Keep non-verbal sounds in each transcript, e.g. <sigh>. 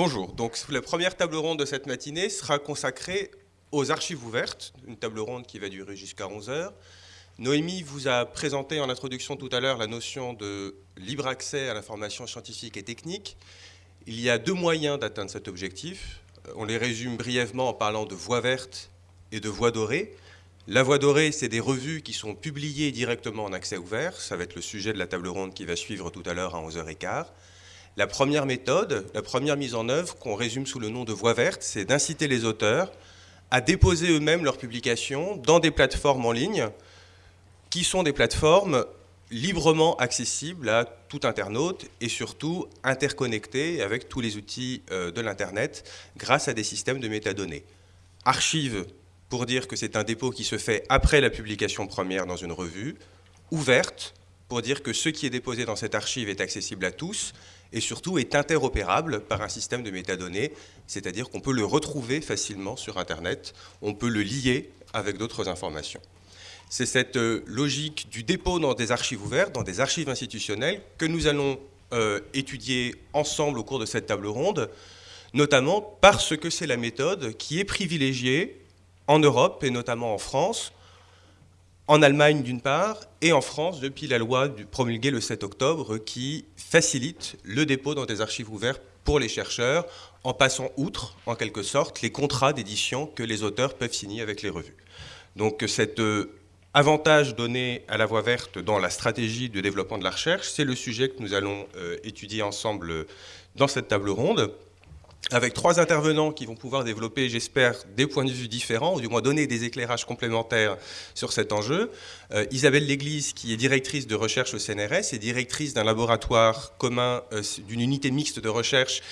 Bonjour, donc la première table ronde de cette matinée sera consacrée aux archives ouvertes, une table ronde qui va durer jusqu'à 11 heures. Noémie vous a présenté en introduction tout à l'heure la notion de libre accès à l'information scientifique et technique. Il y a deux moyens d'atteindre cet objectif. On les résume brièvement en parlant de voie verte et de voie dorée. La voie dorée, c'est des revues qui sont publiées directement en accès ouvert. Ça va être le sujet de la table ronde qui va suivre tout à l'heure à 11h15. La première méthode, la première mise en œuvre, qu'on résume sous le nom de voie verte, c'est d'inciter les auteurs à déposer eux-mêmes leurs publications dans des plateformes en ligne qui sont des plateformes librement accessibles à tout internaute et surtout interconnectées avec tous les outils euh, de l'Internet grâce à des systèmes de métadonnées. Archive pour dire que c'est un dépôt qui se fait après la publication première dans une revue, ouverte pour dire que ce qui est déposé dans cette archive est accessible à tous et surtout est interopérable par un système de métadonnées, c'est-à-dire qu'on peut le retrouver facilement sur Internet, on peut le lier avec d'autres informations. C'est cette euh, logique du dépôt dans des archives ouvertes, dans des archives institutionnelles, que nous allons euh, étudier ensemble au cours de cette table ronde, notamment parce que c'est la méthode qui est privilégiée en Europe et notamment en France, en Allemagne d'une part, et en France depuis la loi promulguée le 7 octobre qui facilite le dépôt dans des archives ouvertes pour les chercheurs en passant outre, en quelque sorte, les contrats d'édition que les auteurs peuvent signer avec les revues. Donc cet euh, avantage donné à la voie verte dans la stratégie de développement de la recherche, c'est le sujet que nous allons euh, étudier ensemble euh, dans cette table ronde avec trois intervenants qui vont pouvoir développer, j'espère, des points de vue différents, ou du moins donner des éclairages complémentaires sur cet enjeu. Euh, Isabelle Léglise, qui est directrice de recherche au CNRS et directrice d'un laboratoire commun, euh, d'une unité mixte de recherche,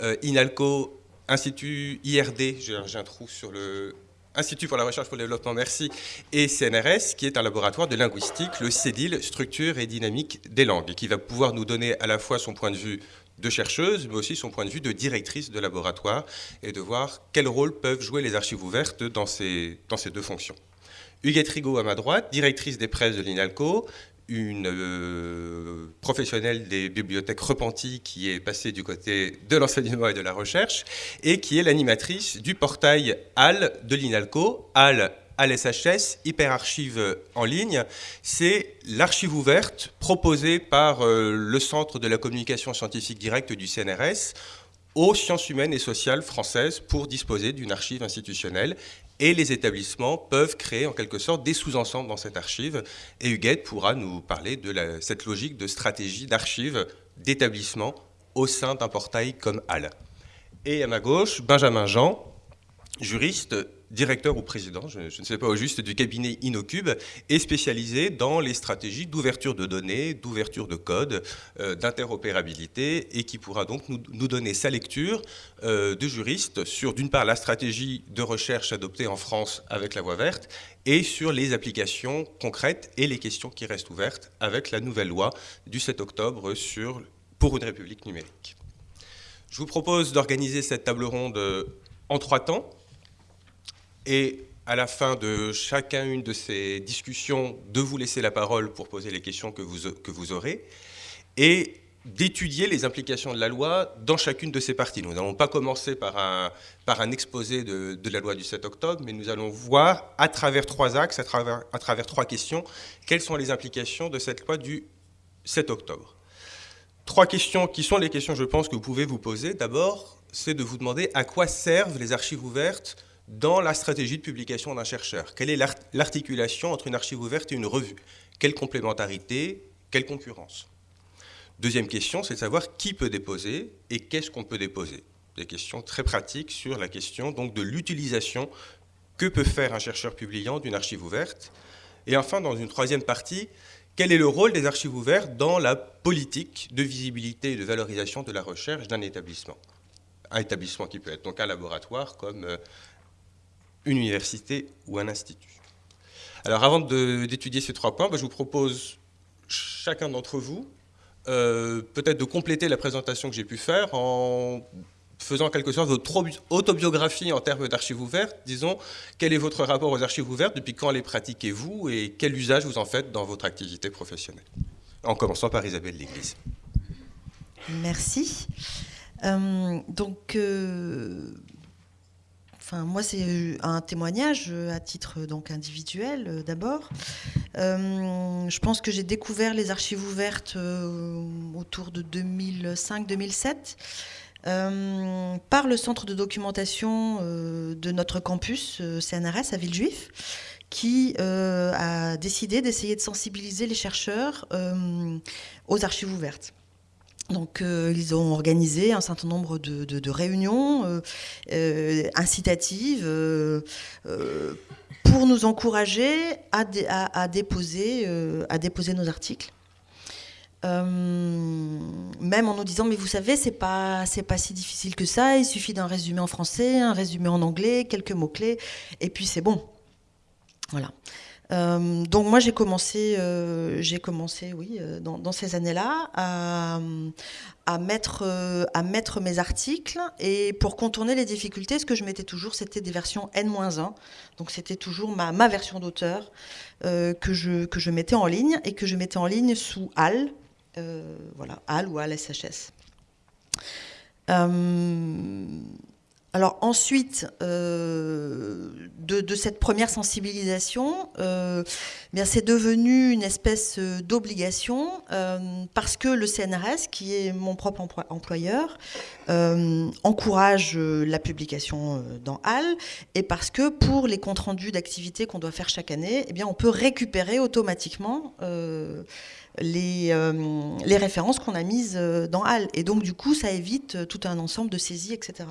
euh, INALCO, Institut IRD, j'ai un trou sur le... Institut pour la recherche pour le développement, merci, et CNRS, qui est un laboratoire de linguistique, le CEDIL, structure et dynamique des langues, qui va pouvoir nous donner à la fois son point de vue de chercheuse, mais aussi son point de vue de directrice de laboratoire, et de voir quel rôle peuvent jouer les archives ouvertes dans ces, dans ces deux fonctions. Huguette Rigaud à ma droite, directrice des presses de l'INALCO, une euh, professionnelle des bibliothèques repenties qui est passée du côté de l'enseignement et de la recherche, et qui est l'animatrice du portail HAL de l'INALCO. HAL à l'SHS, Hyperarchive en ligne, c'est l'archive ouverte proposée par euh, le Centre de la communication scientifique directe du CNRS aux sciences humaines et sociales françaises pour disposer d'une archive institutionnelle et les établissements peuvent créer en quelque sorte des sous-ensembles dans cette archive. Et Huguette pourra nous parler de cette logique de stratégie d'archive d'établissement au sein d'un portail comme HAL. Et à ma gauche, Benjamin Jean, juriste directeur ou président, je, ne sais pas au juste, du cabinet InnoCube, est spécialisé dans les stratégies d'ouverture de données, d'ouverture de code, euh, d'interopérabilité, et qui pourra donc nous, donner sa lecture euh, de juriste sur, d'une part, la stratégie de recherche adoptée en France avec la voie verte, et sur les applications concrètes et les questions qui restent ouvertes avec la nouvelle loi du 7 octobre sur, pour une république numérique. Je vous propose d'organiser cette table ronde en trois temps et à la fin de chacune de ces discussions, de vous laisser la parole pour poser les questions que vous, que vous aurez, et d'étudier les implications de la loi dans chacune de ces parties. Nous n'allons pas commencer par un, par un exposé de, de, la loi du 7 octobre, mais nous allons voir à travers trois axes, à travers, à travers trois questions, quelles sont les implications de cette loi du 7 octobre. Trois questions qui sont les questions, je pense, que vous pouvez vous poser. D'abord, c'est de vous demander à quoi servent les archives ouvertes dans la stratégie de publication d'un chercheur. Quelle est l'articulation entre une archive ouverte et une revue? Quelle complémentarité? Quelle concurrence? Deuxième question, c'est de savoir qui peut déposer et qu'est-ce qu'on peut déposer. Des questions très pratiques sur la question donc de l'utilisation que peut faire un chercheur publiant d'une archive ouverte. Et enfin, dans une troisième partie, quel est le rôle des archives ouvertes dans la politique de visibilité et de valorisation de la recherche d'un établissement? Un établissement qui peut être donc un laboratoire comme euh, une université ou un institut. Alors avant d'étudier ces trois points, bah, je vous propose chacun d'entre vous euh, peut-être de compléter la présentation que j'ai pu faire en faisant en quelque sorte votre autobiographie en termes d'archives ouvertes. Disons, quel est votre rapport aux archives ouvertes, depuis quand les pratiquez-vous? Et quel usage vous en faites dans votre activité professionnelle? En commençant par Isabelle Léglise. Merci. donc, Enfin, moi, c'est un témoignage à titre donc individuel d'abord. je pense que j'ai découvert les archives ouvertes autour de 2005-2007. Euh, par le centre de documentation euh, de notre campus euh, CNRS à Villejuif, qui a décidé d'essayer de sensibiliser les chercheurs aux archives ouvertes. Donc, ils ont organisé un certain nombre de, réunions incitatives pour nous encourager à, déposer, nos articles. Euh, même en nous disant mais vous savez c'est pas c'est pas si difficile que ça il suffit d'un résumé en français un résumé en anglais quelques mots clés et puis c'est bon voilà euh, donc moi j'ai commencé, euh, j'ai commencé, oui, dans, ces années-là, à, mettre, à mettre mes articles et pour contourner les difficultés, ce que je mettais toujours, c'était des versions N-1, donc c'était toujours ma, ma version d'auteur que je que je mettais en ligne et que je mettais en ligne sous HAL, euh, voilà, HAL ou HAL SHS. Euh, alors ensuite euh, de, cette première sensibilisation, bien c'est devenu une espèce d'obligation parce que le CNRS, qui est mon propre employeur, encourage la publication dans HAL et parce que pour les comptes rendus d'activités qu'on doit faire chaque année, eh on peut récupérer automatiquement les, euh, les références qu'on a mises euh, dans HAL. Et donc, du coup, ça évite euh, tout un ensemble de saisies, etc.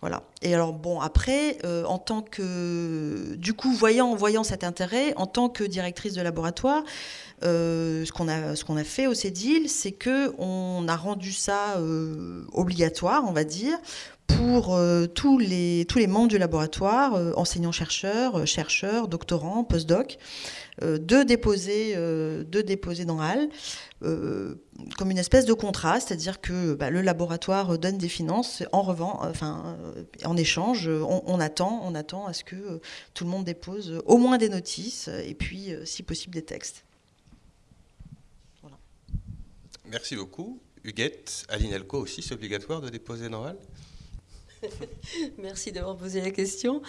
Voilà. Et alors, bon, après, en tant que. Du coup, voyant, voyant cet intérêt, en tant que directrice de laboratoire, ce qu'on a, ce qu'on a fait au CEDIL, c'est qu'on a rendu ça obligatoire, on va dire, pour tous, les, tous les membres du laboratoire, enseignants-chercheurs, chercheurs, doctorants, post-doc, euh, de, déposer, euh, de déposer dans HAL euh, comme une espèce de contrat, c'est-à-dire que bah, le laboratoire donne des finances, en revend, enfin, en échange, on, attend, on attend à ce que tout le monde dépose au moins des notices et puis, si possible, des textes. Merci beaucoup. Huguette, à l'INELCO aussi, c'est obligatoire de déposer dans HAL <laughs> Merci d'avoir posé la question.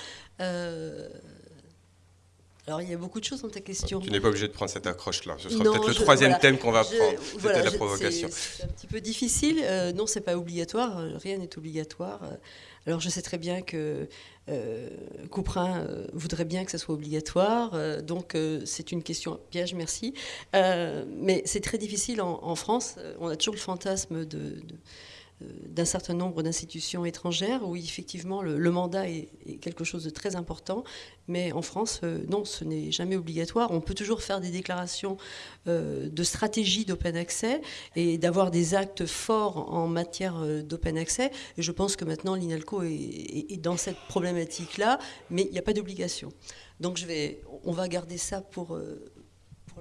Alors, il y a beaucoup de choses dans ta question. Tu n'es pas obligé de prendre cette accroche-là. Ce sera peut-être le troisième thème qu'on va prendre. C'était la provocation. C'est un petit peu difficile. Euh, non, c'est pas obligatoire. Rien n'est obligatoire. Alors, je sais très bien que euh, Couperin euh, voudrait bien que ça soit obligatoire. Euh, donc, c'est une question piège, merci. mais c'est très difficile en, France. On a toujours le fantasme de euh, d'un certain nombre d'institutions étrangères où effectivement le, mandat est, quelque chose de très important, mais en France, euh, non, ce n'est jamais obligatoire. On peut toujours faire des déclarations euh, de stratégie d'open access et d'avoir des actes forts en matière d'open access. Et je pense que maintenant l'INALCO est, dans cette problématique-là, mais il n'y a pas d'obligation. Donc je vais, on va garder ça pour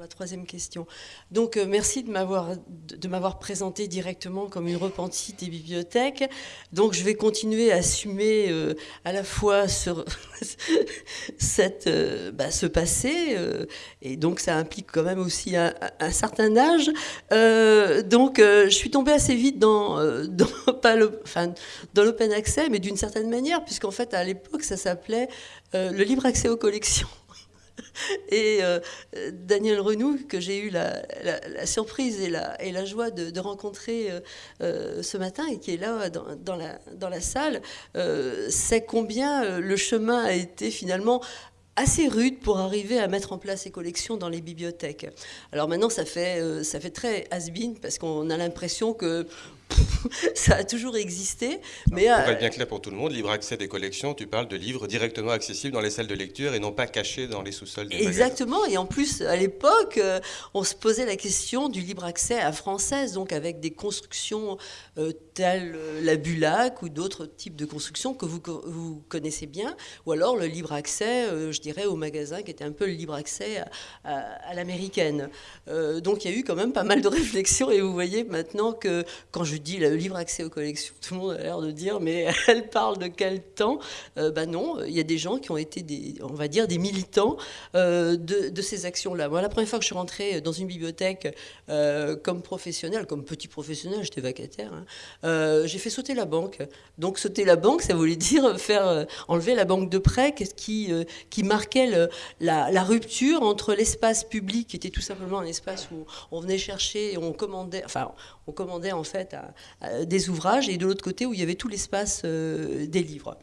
la troisième question. Donc, euh, merci de m'avoir, présenté directement comme une repentie des bibliothèques. Donc, je vais continuer à assumer euh, à la fois sur <laughs> cette, euh, bah, ce passé, et donc ça implique quand même aussi un, certain âge. donc, je suis tombée assez vite dans <laughs> l'open access, mais d'une certaine manière, puisqu'en fait, à l'époque, ça s'appelait le libre accès aux collections. <laughs> Et euh, Daniel Renou, que j'ai eu la, surprise et la, joie de, rencontrer euh, euh, ce matin et qui est là dans, la, dans la, salle, sait combien le chemin a été finalement assez rude pour arriver à mettre en place ces collections dans les bibliothèques. Alors maintenant, ça fait, ça fait très has-been parce qu'on a l'impression que <laughs> ça a toujours existé. Mais pour être bien clair pour tout le monde, libre accès des collections, tu parles de livres directement accessibles dans les salles de lecture et non pas cachés dans les sous-sols des Exactement. Et en plus, à l'époque, euh, on se posait la question du libre accès à française, donc avec des constructions euh, telles euh, la Bulac ou d'autres types de constructions que vous, vous connaissez bien, ou alors le libre accès, je dirais, au magasin qui était un peu le libre accès à, l'américaine. donc il y a eu quand même pas mal de <laughs> réflexions et vous voyez maintenant que quand je dis le livre accès aux collections, tout le monde a l'air de dire, mais <laughs> elle parle de quel temps Ben non, il y a des gens qui ont été, des, on va dire, des militants de, de, ces actions-là. Moi, la première fois que je suis rentrée dans une bibliothèque comme professionnel, comme petit professionnel, j'étais vacataire, hein, j'ai fait sauter la banque. Donc sauter la banque, ça voulait dire faire enlever la banque de prêt qui, qui marquait la, la rupture entre l'espace public, qui était tout simplement un espace où on venait chercher et on commandait, enfin, on commandait en fait des ouvrages, et de l'autre côté où il y avait tout l'espace euh, des livres.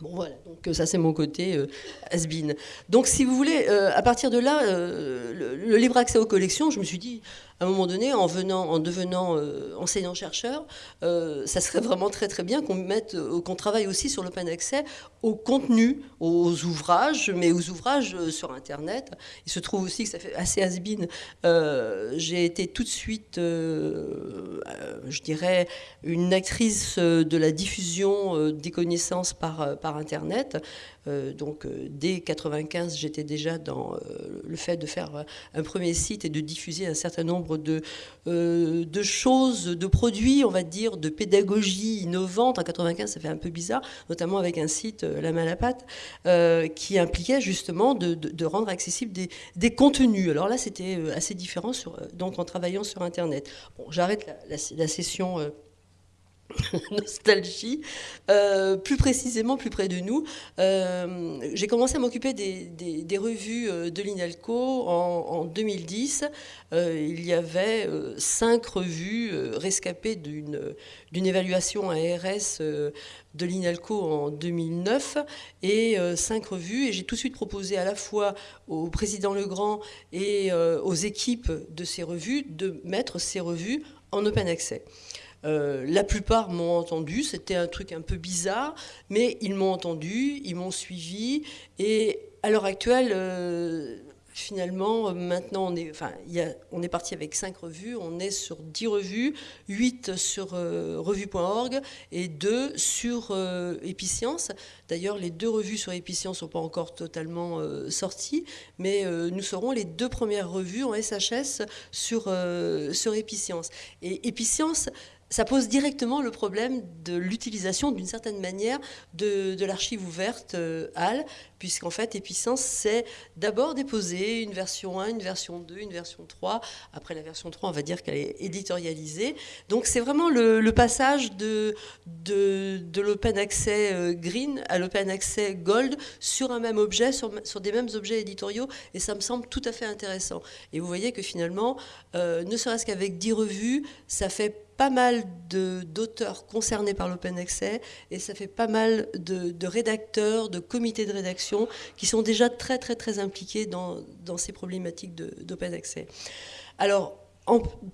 Bon voilà, donc euh, ça c'est mon côté euh. Donc si vous voulez, à partir de là, le, libre accès aux collections, je me suis dit, à un moment donné, en, venant, en devenant euh, enseignant-chercheur, euh, ça serait vraiment très très bien qu'on mette, euh, qu'on travaille aussi sur l'open accès au contenu, aux ouvrages, mais aux ouvrages sur Internet. Il se trouve aussi que ça fait assez has-been. J'ai été tout de suite, je dirais, une actrice de la diffusion des connaissances par, par Internet. Donc dès 95, j'étais déjà dans le fait de faire un premier site et de diffuser un certain nombre de, euh, de choses, de produits, on va dire, de pédagogie innovante. En 95, ça fait un peu bizarre, notamment avec un site, euh, La Main à la Pâte, euh, qui impliquait justement de, rendre accessibles des, contenus. Alors là, c'était assez différent donc en travaillant sur Internet. Bon, j'arrête la, la, session <laughs> nostalgie, euh, plus précisément plus près de nous. Euh, j'ai commencé à m'occuper des, revues euh, de l'INALCO en, 2010. il y avait cinq revues rescapées d'une évaluation ARS de l'INALCO en 2009 et cinq revues. Et j'ai tout de suite proposé à la fois au président Legrand et aux équipes de ces revues de mettre ces revues en open accès. Euh, la plupart m'ont entendu, c'était un truc un peu bizarre, mais ils m'ont entendu, ils m'ont suivi, et à l'heure actuelle, euh, finalement, maintenant, on est, enfin, on est parti avec 5 revues, on est sur 10 revues, 8 sur euh, revue.org et 2 sur Epicence. D'ailleurs, les deux revues sur Epicence ne sont pas encore totalement sorties, mais nous serons les deux premières revues en SHS sur, sur. Et ça pose directement le problème de l'utilisation d'une certaine manière de, l'archive ouverte euh, HAL, puisqu'en fait, Epicence, c'est d'abord déposer une version 1, une version 2, une version 3. Après la version 3, on va dire qu'elle est éditorialisée. Donc c'est vraiment le, passage de, de, l'open access euh, green à l'open access gold sur un même objet, sur, sur, des mêmes objets éditoriaux, et ça me semble tout à fait intéressant. Et vous voyez que finalement, euh, ne serait-ce qu'avec 10 revues, ça fait pas mal d'auteurs concernés par l'open access et ça fait pas mal de, rédacteurs, de comités de rédaction qui sont déjà très très très impliqués dans, dans ces problématiques d'open access. Alors,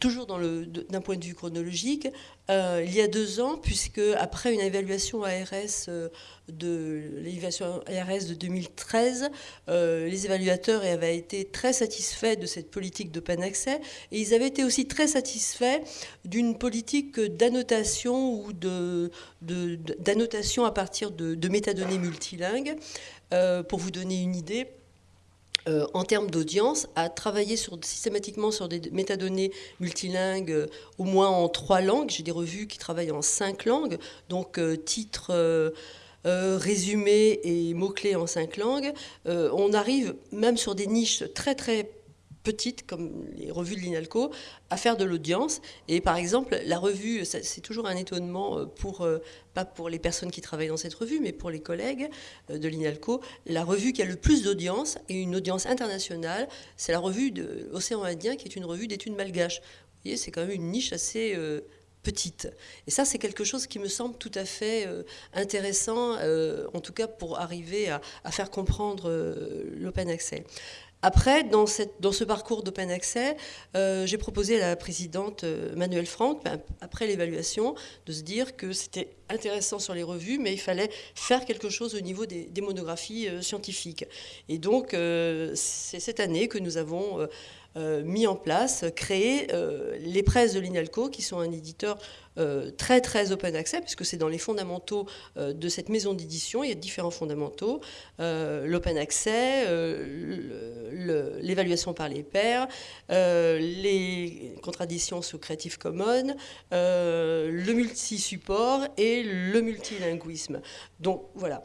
toujours d'un point de vue chronologique, euh, il y a deux ans, puisque après une évaluation ARS euh, de l'évaluation ARS de 2013, euh, les évaluateurs avaient été très satisfaits de cette politique d'open access et ils avaient été aussi très satisfaits d'une politique d'annotation ou d'annotation à partir de métadonnées multilingues. pour vous donner une idée, euh, en termes d'audience, à travailler systématiquement sur des métadonnées multilingues, euh, au moins en trois langues. J'ai des revues qui travaillent en cinq langues, donc euh, titres, résumés et mots-clés en cinq langues. on arrive même sur des niches très très petites, comme les revues de l'INALCO, à faire de l'audience. Et par exemple, la revue, c'est toujours un étonnement euh, pour, euh, pas pour les personnes qui travaillent dans cette revue, mais pour les collègues euh, de l'INALCO, la revue qui a le plus d'audience, et une audience internationale, c'est la revue de l'Océan Indien, qui est une revue d'études malgaches. Vous voyez, c'est quand même une niche assez... petite. Et ça, c'est quelque chose qui me semble tout à fait intéressant, en tout cas pour arriver à, à faire comprendre l'open access. Après, dans, ce parcours d'open access, euh, j'ai proposé à la présidente euh, Manuelle Franck, ben, après l'évaluation, de se dire que c'était intéressant sur les revues, mais il fallait faire quelque chose au niveau des, monographies euh, scientifiques. Et donc, c'est cette année que nous avons mis en place, créé les presses de l'INALCO, qui sont un éditeur très très open access, puisque c'est dans les fondamentaux de cette maison d'édition, il y a différents fondamentaux, l'open accès, l'évaluation par les pairs, les contradictions sous Creative Commons, le multi-support et le multilinguisme. Donc voilà.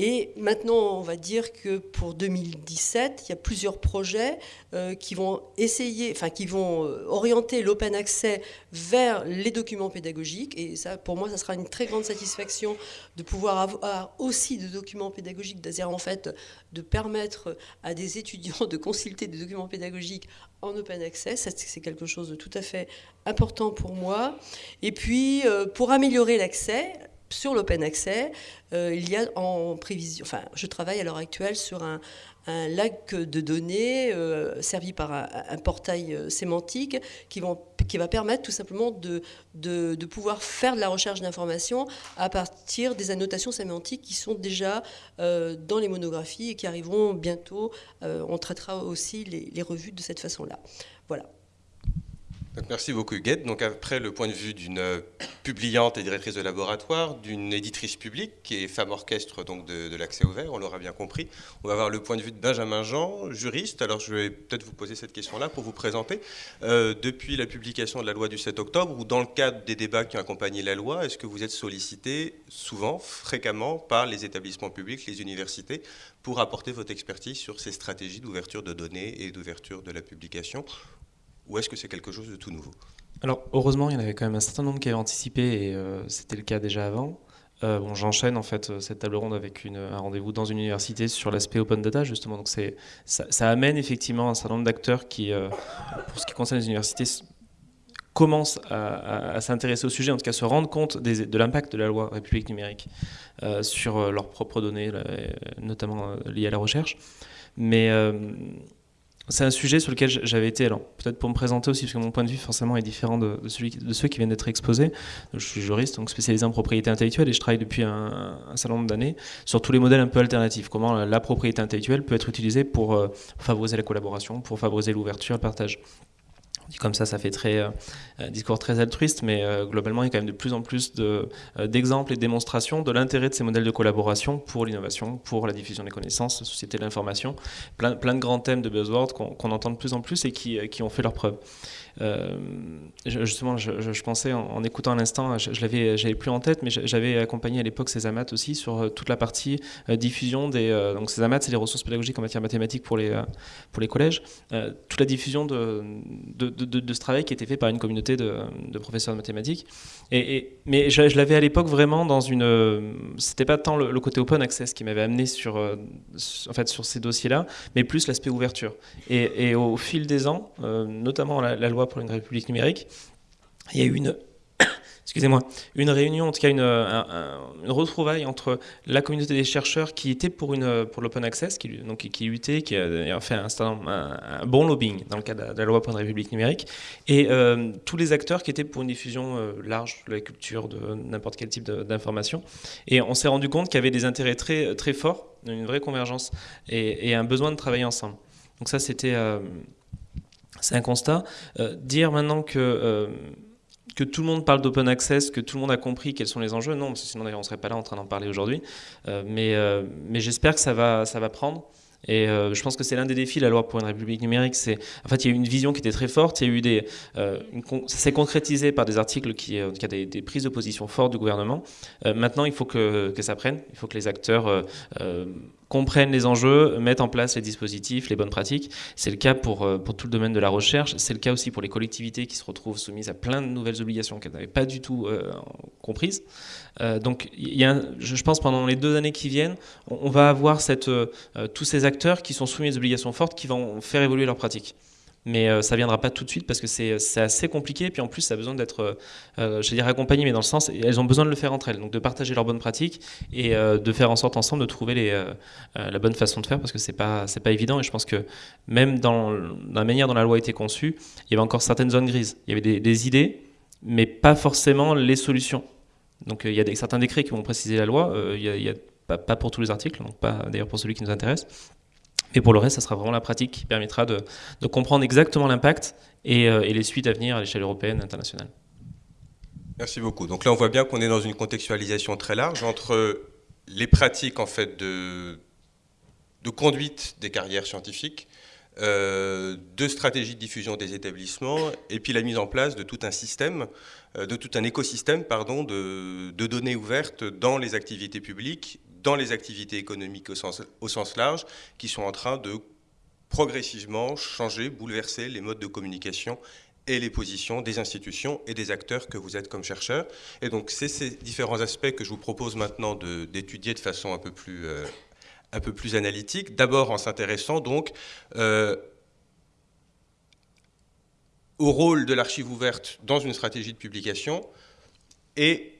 Et maintenant, on va dire que pour 2017, il y a plusieurs projets euh, qui vont essayer, enfin qui vont euh, orienter l'open access vers les documents pédagogiques. Et ça, pour moi, ça sera une très grande satisfaction de pouvoir avoir aussi des documents pédagogiques, c'est-à-dire en fait de permettre à des étudiants de consulter des documents pédagogiques en open access. C'est quelque chose de tout à fait important pour moi. Et puis, euh, pour améliorer l'accès, sur l'open access, euh, il y a en prévision, enfin, je travaille à l'heure actuelle sur un, lac de données euh, servi par un, portail euh, sémantique qui, va permettre tout simplement de, de, pouvoir faire de la recherche d'informations à partir des annotations sémantiques qui sont déjà dans les monographies et qui arriveront bientôt. on traitera aussi les, les revues de cette façon-là. Voilà merci beaucoup Huguette. Donc après le point de vue d'une euh, publiante et directrice de laboratoire, d'une éditrice publique qui est femme orchestre donc de, l'accès ouvert, on l'aura bien compris. On va avoir le point de vue de Benjamin Jean, juriste. Alors je vais peut-être vous poser cette question-là pour vous présenter. Euh, depuis la publication de la loi du 7 octobre ou dans le cadre des débats qui ont accompagné la loi, est-ce que vous êtes sollicité souvent, fréquemment par les établissements publics, les universités, pour apporter votre expertise sur ces stratégies d'ouverture de données et d'ouverture de la publication ou est-ce que c'est quelque chose de tout nouveau Alors, heureusement, il y en avait quand même un certain nombre qui avaient anticipé, et euh, c'était le cas déjà avant. Euh, bon, J'enchaîne en fait euh, cette table ronde avec un rendez-vous dans une université sur l'aspect open data justement. Donc ça, amène effectivement un certain nombre d'acteurs qui, pour ce qui concerne les universités, commencent à, s'intéresser au sujet, en tout cas se rendre compte de l'impact de la loi République numérique sur leurs propres données, notamment liées à la recherche. Mais c'est un sujet sur lequel j'avais été, alors peut-être pour me présenter aussi, parce que mon point de vue forcément est différent de, de ceux qui viennent d'être exposés. Je suis juriste, donc spécialisé en propriété intellectuelle, et je travaille depuis un, certain nombre d'années sur tous les modèles un peu alternatifs. Comment la propriété intellectuelle peut être utilisée pour euh, favoriser la collaboration, pour favoriser l'ouverture, le partage comme ça, ça fait très euh, discours très altruiste, mais euh, globalement, il y a quand même de plus en plus euh, d'exemples et de démonstrations de l'intérêt de ces modèles de collaboration pour l'innovation, pour la diffusion des connaissances, la société de l'information, plein, de grands thèmes de buzzwords qu'on entend de plus en plus et qui, qui ont fait leurs preuves. Euh, justement, je, pensais en, écoutant à l'instant, je, je l'avais, j'avais plus en tête, mais j'avais accompagné à l'époque Césamat aussi sur euh, toute la partie euh, diffusion des. donc Césamat, c'est les ressources pédagogiques en matière mathématique pour les pour les collèges. toute la diffusion de de, de, ce travail qui était fait par une communauté de, professeurs de mathématiques. Et, mais je, l'avais à l'époque vraiment dans une. C'était pas tant le, côté open access qui m'avait amené sur en fait sur ces dossiers-là, mais plus l'aspect ouverture. Et, au fil des ans, notamment la loi pour une république numérique, il y a eu une, <coughs> excusez-moi, une réunion, en tout cas une, retrouvaille entre la communauté des chercheurs qui était pour, une, pour l'open access, qui, donc, qui luttait, qui a fait un, un, bon lobbying dans le cadre de la loi pour une république numérique, et euh, tous les acteurs qui étaient pour une diffusion euh, large de la culture, de n'importe quel type d'information. Et on s'est rendu compte qu'il y avait des intérêts très, très forts, une vraie convergence, et, un besoin de travailler ensemble. Donc ça, c'était... Euh, c'est un constat. Euh, dire maintenant que, euh, que tout le monde parle d'open access, que tout le monde a compris quels sont les enjeux, non, parce que sinon d'ailleurs on ne serait pas là en train d'en parler aujourd'hui. Euh, mais j'espère que ça va prendre. Et je pense que c'est l'un des défis la loi pour une république numérique. En fait il y a eu une vision qui était très forte. Il y a eu des, ça s'est concrétisé par des articles qui, en tout des, des prises de position fortes du gouvernement. maintenant, il faut que, ça prenne. Il faut que les acteurs comprennent les enjeux, mettent en place les dispositifs, les bonnes pratiques. C'est le cas pour, euh, tout le domaine de la recherche. C'est le cas aussi pour les collectivités qui se retrouvent soumises à plein de nouvelles obligations qu'elles n'avaient pas du tout euh, comprises. Euh, donc, je pense pendant les deux années qui viennent, on, va avoir cette, tous ces acteurs qui sont soumis à des obligations fortes qui vont faire évoluer leurs pratiques mais euh, ça viendra pas tout de suite parce que c'est assez compliqué. Et puis en plus, ça a besoin d'être, euh, euh, je vais dire accompagné, mais dans le sens, elles ont besoin de le faire entre elles, donc de partager leurs bonnes pratiques et de faire en sorte ensemble de trouver la bonne façon de faire parce que c'est pas c'est pas évident. Et je pense que même dans, la manière dont la loi a été conçue, il y avait encore certaines zones grises. Il y avait des, idées, mais pas forcément les solutions. Donc il y a certains décrets qui vont préciser la loi. il y a, pas, pour tous les articles, donc pas d'ailleurs pour celui qui nous intéresse. Et pour le reste, ça sera vraiment la pratique qui permettra de, comprendre exactement l'impact et, euh, et, les suites à venir à l'échelle européenne, internationale. Merci beaucoup. Donc là, on voit bien qu'on est dans une contextualisation très large entre les pratiques en fait de, conduite des carrières scientifiques, euh, de stratégies de diffusion des établissements, et puis la mise en place de tout un système, euh, de tout un écosystème pardon, de, données ouvertes dans les activités publiques, dans les activités économiques au sens, large, qui sont en train de progressivement changer, bouleverser les modes de communication et les positions des institutions et des acteurs que vous êtes comme chercheurs. Et donc, c'est ces différents aspects que je vous propose maintenant d'étudier de, de, façon un peu plus, euh, un peu plus analytique. D'abord en s'intéressant donc euh, au rôle de l'archive ouverte dans une stratégie de publication et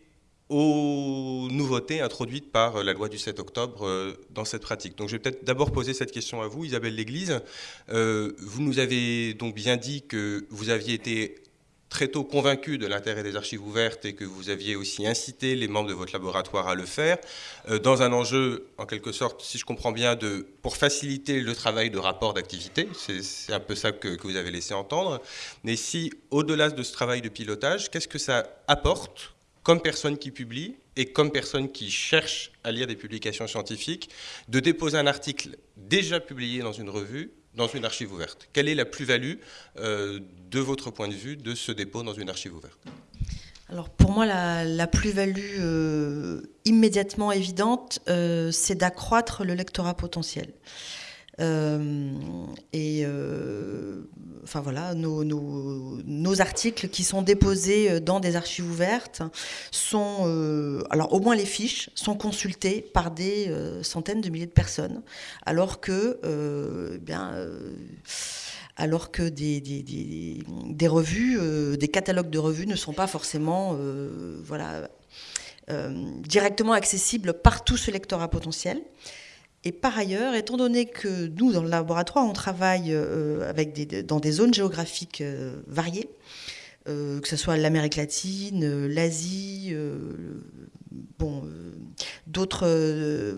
aux nouveautés introduites par la loi du 7 octobre euh, dans cette pratique. Donc je vais peut-être d'abord poser cette question à vous, Isabelle L'Église. Euh, vous nous avez donc bien dit que vous aviez été très tôt convaincu de l'intérêt des archives ouvertes et que vous aviez aussi incité les membres de votre laboratoire à le faire, euh, dans un enjeu, en quelque sorte, si je comprends bien, pour faciliter le travail de rapport d'activité. C'est un peu ça que, vous avez laissé entendre. Mais si, au-delà de ce travail de pilotage, qu'est-ce que ça apporte comme personne qui publie et comme personne qui cherche à lire des publications scientifiques, de déposer un article déjà publié dans une revue, dans une archive ouverte Quelle est la plus-value euh, de votre point de vue de ce dépôt dans une archive ouverte? Alors pour moi, la, plus-value euh, immédiatement évidente, euh, c'est d'accroître le lectorat potentiel. Euh, et euh, enfin voilà, nos, articles qui sont déposés dans des archives ouvertes sont, euh, alors au moins les fiches, sont consultées par des euh, centaines de milliers de personnes, alors que, eh bien, alors que des revues, des catalogues de revues ne sont pas forcément, voilà, directement accessibles par tout ce lectorat potentiel. Et par ailleurs, étant donné que nous, dans le laboratoire, on travaille euh, avec des, dans des zones géographiques euh, variées, euh, que ce soit l'Amérique latine, l'Asie, bon, d'autres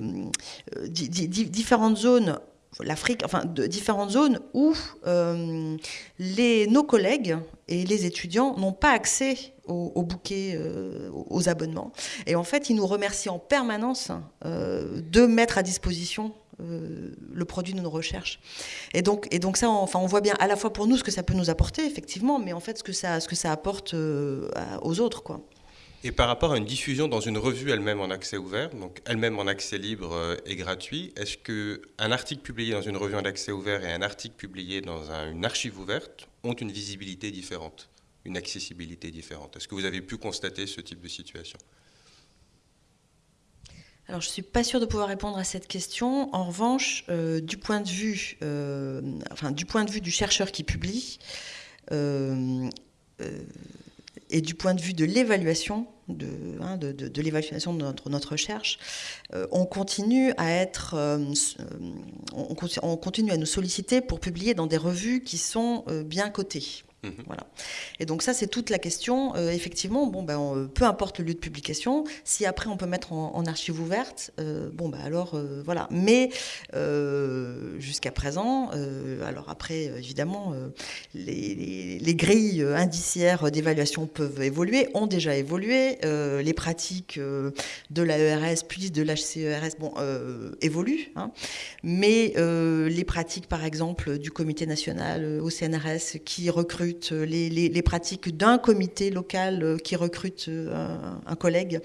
di di différentes zones l'Afrique, enfin de différentes zones où euh, nos collègues et les étudiants n'ont pas accès aux, aux bouquets, euh, aux abonnements. Et en fait, ils nous remercient en permanence euh, de mettre à disposition le produit de nos recherches. Et donc, et donc ça, on, enfin, on voit bien à la fois pour nous ce que ça peut nous apporter, effectivement, mais en fait ce que ça, ce que ça apporte aux autres, quoi. Et par rapport à une diffusion dans une revue elle-même en accès ouvert, donc elle-même en accès libre et gratuit, est-ce qu'un article publié dans une revue en accès ouvert et un article publié dans un, une archive ouverte ont une visibilité différente, une accessibilité différente? Est-ce que vous avez pu constater ce type de situation? Alors, je ne suis pas sûre de pouvoir répondre à cette question. En revanche, euh, du, point de vue, euh, enfin, du point de vue du chercheur qui publie, euh, et du point de vue de l'évaluation, de, hein, l'évaluation de notre, recherche, euh, on continue à être, euh, on, on, continue à nous solliciter pour publier dans des revues qui sont euh, bien cotées. Mmh. Voilà. Et donc ça, c'est toute la question. Euh, effectivement, bon, ben, on, peu importe le lieu de publication, si après on peut mettre en, archive ouverte, euh, bon, ben, alors euh, voilà. Mais jusqu'à présent, alors après, évidemment, les, grilles indiciaires d'évaluation peuvent évoluer, ont déjà évolué. les pratiques de l'AERS puis de l'HCERS, bon, évoluent. Hein. Mais les pratiques, par exemple, du Comité national au CNRS qui recrute les, les, pratiques d'un comité local euh, qui recrute euh, un, collègue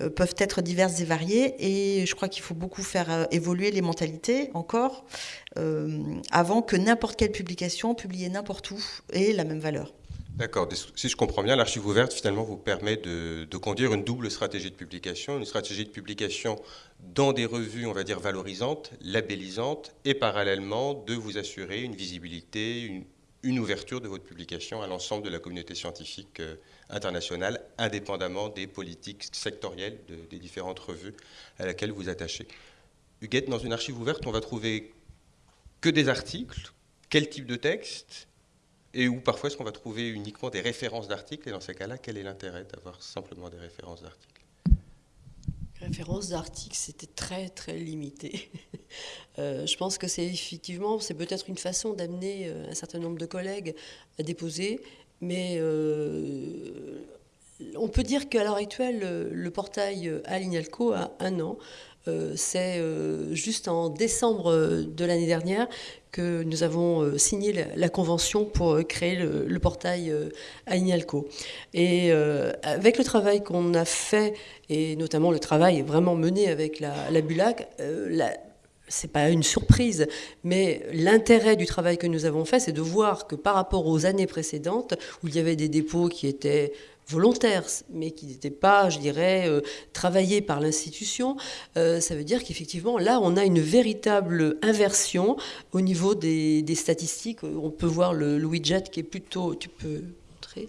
euh, peuvent être diverses et variées. Et je crois qu'il faut beaucoup faire évoluer les mentalités encore euh, avant que n'importe quelle publication publiée n'importe où ait la même valeur. D'accord. Si je comprends bien, l'archive ouverte, finalement, vous permet de, de, conduire une double stratégie de publication. Une stratégie de publication dans des revues, on va dire, valorisantes, labellisantes, et parallèlement de vous assurer une visibilité, une, une ouverture de votre publication à l'ensemble de la communauté scientifique euh, internationale, indépendamment des politiques sectorielles de, des différentes revues à laquelle vous attachez. Huguette, dans une archive ouverte, on va trouver que des articles, quel type de texte, et où parfois est-ce qu'on va trouver uniquement des références d'articles, et dans ces cas-là, quel est l'intérêt d'avoir simplement des références d'articles? Références d'articles, c'était très très limité. <laughs> euh, je pense que c'est effectivement, c'est peut-être une façon d'amener euh, un certain nombre de collègues à déposer, mais euh, on peut dire qu'à l'heure actuelle, le, portail Alignalco a un an. C'est juste en décembre de l'année dernière que nous avons signé la, convention pour créer le, portail Alignalco. Et avec le travail qu'on a fait, et notamment le travail vraiment mené avec la, la BULAC, la, c'est pas une surprise, mais l'intérêt du travail que nous avons fait, c'est de voir que par rapport aux années précédentes, où il y avait des dépôts qui étaient volontaires, mais qui n'étaient pas, je dirais, euh, travaillés par l'institution, euh, ça veut dire qu'effectivement, là, on a une véritable inversion au niveau des, statistiques. On peut voir le, widget qui est plutôt... Tu peux montrer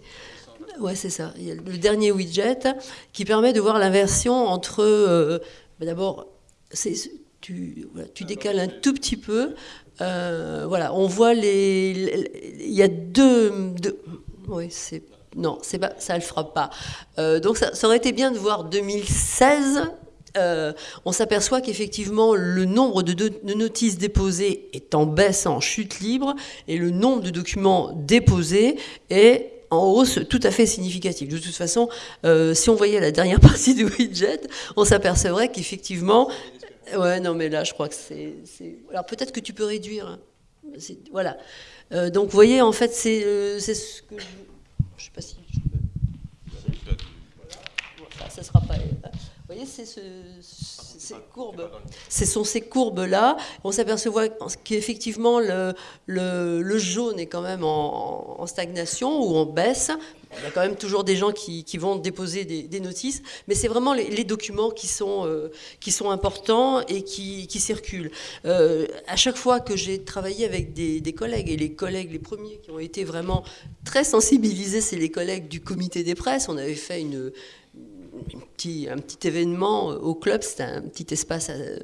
Ouais, c'est ça. Le dernier widget qui permet de voir l'inversion entre... Euh, d'abord, c'est tu, décales un tout petit peu. Voilà, on voit les. Il y a deux. oui, c'est. Non, c'est pas, ça ne le fera pas. Euh, donc ça, aurait été bien de voir 2016. Euh, on s'aperçoit qu'effectivement le nombre de, notices déposées est en baisse, en chute libre, et le nombre de documents déposés est en hausse tout à fait significative. De toute façon, si on voyait la dernière <laughs> partie du widget, on s'apercevrait qu'effectivement, Ouais, non, mais là, je crois que c'est. Alors peut-être que tu peux réduire. Hein. Voilà. Euh, donc, vous voyez, en fait, c'est euh, ce que. Je ne sais pas si je peux. Voilà. ça sera pas. Vous voyez, c'est ce, ces courbes. Ce sont ces courbes-là. On s'aperçoit qu'effectivement, le, le, jaune est quand même en, stagnation ou en baisse. Il y a quand même toujours des gens qui, qui vont déposer des, notices, mais c'est vraiment les, documents qui sont, euh, qui sont importants et qui, qui circulent. Euh, à chaque fois que j'ai travaillé avec des, des, collègues, et les collègues, les premiers qui ont été vraiment très sensibilisés, c'est les collègues du comité des presses, on avait fait une un petit, événement au club, c'était un petit espace euh,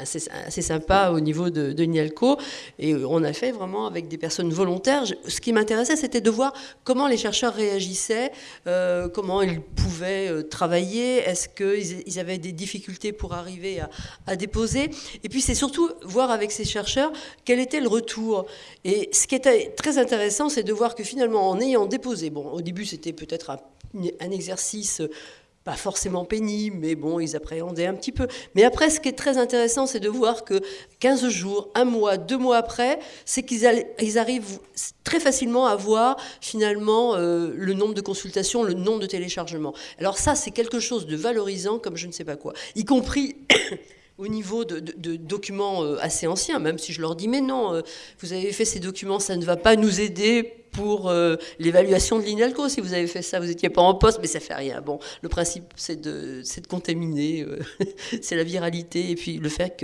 assez, sympa au niveau de, Nialco, et on a fait vraiment avec des personnes volontaires. Ce qui m'intéressait, c'était de voir comment les chercheurs réagissaient, euh, comment ils pouvaient euh, travailler, est-ce qu'ils avaient des difficultés pour arriver à, à déposer, et puis c'est surtout voir avec ces chercheurs quel était le retour. Et ce qui était très intéressant, c'est de voir que finalement, en ayant déposé, bon, au début c'était peut-être un un exercice pas forcément pénible, mais bon, ils appréhendaient un petit peu. Mais après, ce qui est très intéressant, c'est de voir que 15 jours, un mois, deux mois après, c'est qu'ils arrivent très facilement à voir finalement euh, le nombre de consultations, le nombre de téléchargements. Alors ça, c'est quelque chose de valorisant comme je ne sais pas quoi, y compris au niveau de, documents euh, assez anciens, même si je leur dis, mais non, euh, vous avez fait ces documents, ça ne va pas nous aider pour euh, l'évaluation de l'INALCO. Si vous avez fait ça, vous n'étiez pas en poste, mais ça fait rien. Bon, le principe, c'est de, de contaminer, <laughs> c'est la viralité, et puis le fait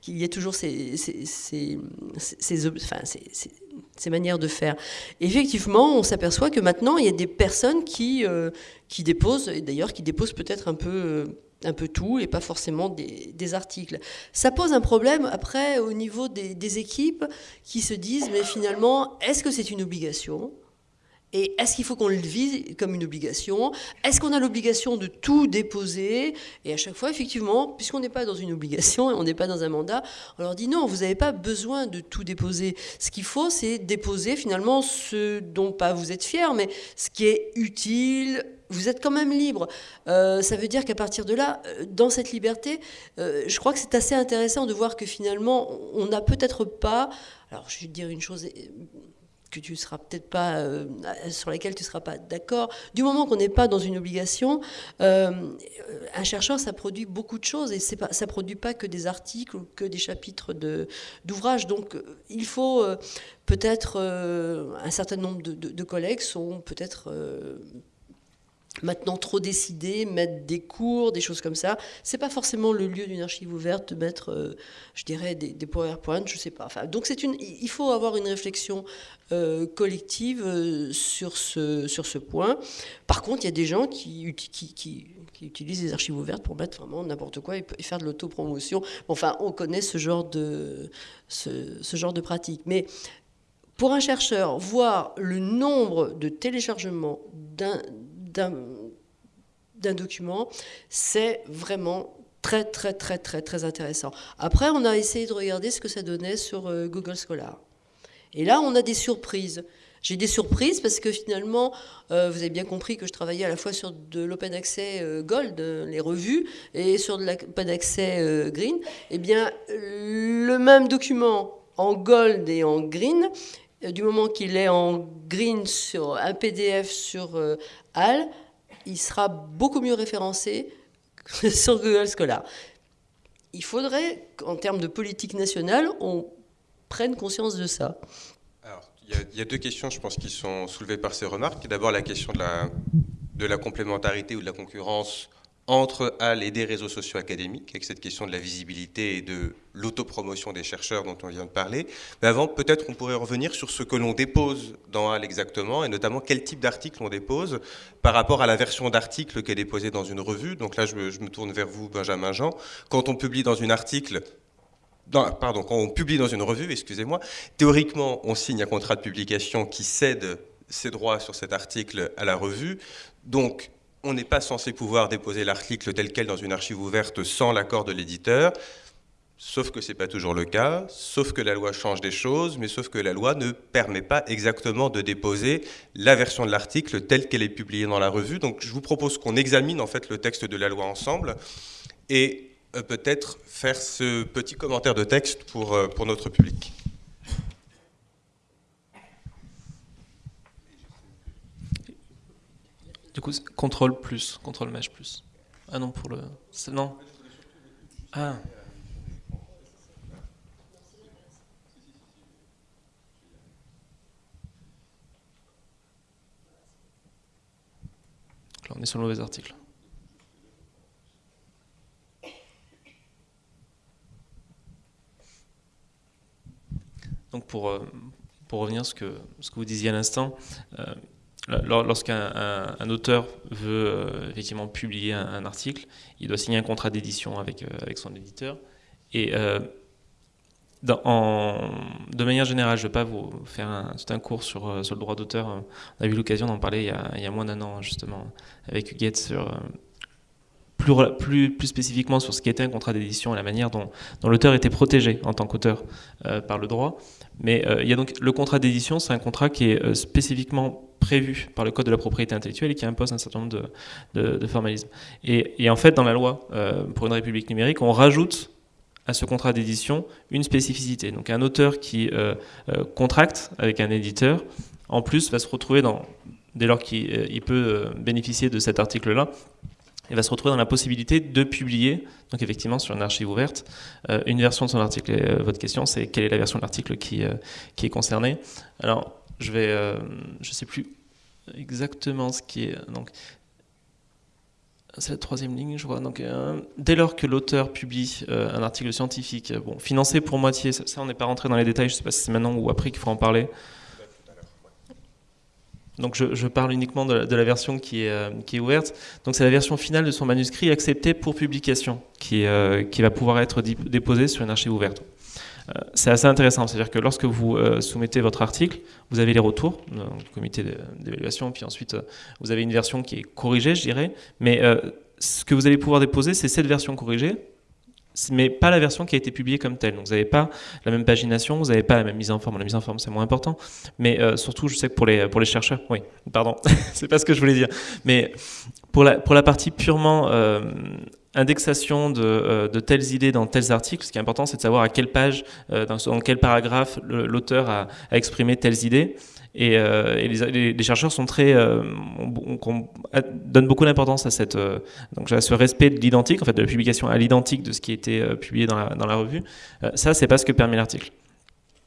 qu'il y ait toujours ces, ces, ces, manières de faire. effectivement, on s'aperçoit que maintenant, il y a des personnes qui, qui déposent, et d'ailleurs qui déposent peut-être un peu un peu tout et pas forcément des, articles. Ça pose un problème après au niveau des, équipes qui se disent mais finalement est-ce que c'est une obligation? Et est-ce qu'il faut qu'on le vise comme une obligation? Est-ce qu'on a l'obligation de tout déposer? Et à chaque fois, effectivement, puisqu'on n'est pas dans une obligation et on n'est pas dans un mandat, on leur dit non, vous n'avez pas besoin de tout déposer. Ce qu'il faut, c'est déposer finalement ce dont pas vous êtes fier, mais ce qui est utile, vous êtes quand même libre. Euh, ça veut dire qu'à partir de là, euh, dans cette liberté, euh, je crois que c'est assez intéressant de voir que finalement, on n'a peut-être pas. Alors, je vais te dire une chose que tu seras peut-être pas sur laquelle tu seras pas d'accord. Du moment qu'on n'est pas dans une obligation, un chercheur ça produit beaucoup de choses et c'est pas ça produit pas que des articles ou que des chapitres de d'ouvrages. Donc il faut peut-être un certain nombre de, de collègues sont peut-être maintenant trop décidé, mettre des cours, des choses comme ça. C'est pas forcément le lieu d'une archive ouverte de mettre, euh, je dirais, des, des, PowerPoint, je sais pas. Enfin, donc une, il faut avoir une réflexion euh, collective euh, sur ce sur ce point. Par contre, il y a des gens qui, qui, qui, utilisent les archives ouvertes pour mettre vraiment n'importe quoi et, faire de l'autopromotion. Enfin, on connaît ce genre de ce, genre de pratique, mais pour un chercheur, voir le nombre de téléchargements d'un document, c'est vraiment très, très, très, très, très intéressant. Après, on a essayé de regarder ce que ça donnait sur euh, Google Scholar. Et là, on a des surprises. J'ai des surprises parce que finalement, euh, vous avez bien compris que je travaillais à la fois sur de l'open access euh, gold, les revues, et sur de l'open access green. Eh bien, le même document en gold et en green, du moment qu'il est en green sur un PDF sur HAL, il sera beaucoup mieux référencé <laughs> sur Google Scholar. Il faudrait qu'en termes de politique nationale, on prenne conscience de ça. Alors, il y, a deux questions, je pense, qui sont soulevées par ces remarques. D'abord, la question de la, de la complémentarité ou de la concurrence entre HAL et des réseaux sociaux académiques, avec cette question de la visibilité et de l'autopromotion des chercheurs dont on vient de parler. Mais avant, peut-être on pourrait revenir sur ce que l'on dépose dans HAL exactement, et notamment quel type d'article on dépose par rapport à la version d'article qui est déposée dans une revue. Donc là, je me, tourne vers vous, Benjamin Jean. Quand on publie dans une article, pardon, quand on publie dans une revue, excusez-moi, théoriquement, on signe un contrat de publication qui cède ses droits sur cet article à la revue. Donc, on n'est pas censé pouvoir déposer l'article tel quel dans une archive ouverte sans l'accord de l'éditeur, sauf que ce n'est pas toujours le cas, sauf que la loi change des choses, mais sauf que la loi ne permet pas exactement de déposer la version de l'article telle qu'elle est publiée dans la revue. Donc je vous propose qu'on examine en fait le texte de la loi ensemble et euh, peut-être faire ce petit commentaire de texte pour, euh, pour notre public. Du coup, contrôle plus, contrôle mesh plus. Ah non, pour le. Non. Ah. On est sur le mauvais article. Donc pour, euh, pour revenir à ce que, ce que vous disiez à l'instant, euh, lorsqu'un auteur veut euh, effectivement publier un, article, il doit signer un contrat d'édition avec, euh, son éditeur. Et euh, de manière générale, je ne vais pas vous faire un, tout un cours sur, sur le droit d'auteur. On a eu l'occasion d'en parler il y, a, il y, a, moins d'un an, justement, avec Huguette sur, plus, plus, plus, spécifiquement sur ce qu'était un contrat d'édition et la manière dont, l'auteur était protégé en tant qu'auteur par le droit. Mais il y a donc le contrat d'édition, c'est un contrat qui est spécifiquement prévu par le Code de la propriété intellectuelle et qui impose un certain nombre de, formalismes. Et, en fait, dans la loi euh, pour une république numérique, on rajoute à ce contrat d'édition une spécificité. Donc un auteur qui euh, euh, contracte avec un éditeur, en plus, va se retrouver dès lors qu'il peut bénéficier de cet article-là, il va se retrouver dans la possibilité de publier, donc effectivement sur une archive ouverte, une version de son article. Et, votre question, c'est quelle est la version de l'article qui, qui est concernée? Alors, je vais, je sais plus exactement ce qui est. Donc, c'est la troisième ligne, je crois. Donc, euh, dès lors que l'auteur publie euh, un article scientifique, bon, financé pour moitié, ça, on n'est pas rentré dans les détails, je ne sais pas si c'est maintenant ou après qu'il faut en parler. Donc je, parle uniquement de la, version qui est, euh, qui est ouverte. Donc c'est la version finale de son manuscrit acceptée pour publication qui, qui va pouvoir être déposée sur une archive ouverte. Euh, c'est assez intéressant, c'est-à-dire que lorsque vous euh, soumettez votre article, vous avez les retours du comité d'évaluation, puis ensuite euh, vous avez une version qui est corrigée, je dirais, mais ce que vous allez pouvoir déposer, c'est cette version corrigée, mais pas la version qui a été publiée comme telle. Donc vous n'avez pas la même pagination, vous n'avez pas la même mise en forme. La mise en forme, c'est moins important. Mais surtout, je sais que pour les, pour les chercheurs, oui, pardon, <laughs> c'est pas ce que je voulais dire. Mais pour la, pour la partie purement indexation euh, de, telles idées dans tels articles, ce qui est important, c'est de savoir à quelle page, euh, dans, quel paragraphe l'auteur a, exprimé telles idées. Et, euh, les, chercheurs très, donnent beaucoup d'importance donc à ce respect de l'identique, en fait, de la publication à l'identique de ce qui a été publié dans la, revue. ça, c'est pas ce que permet l'article.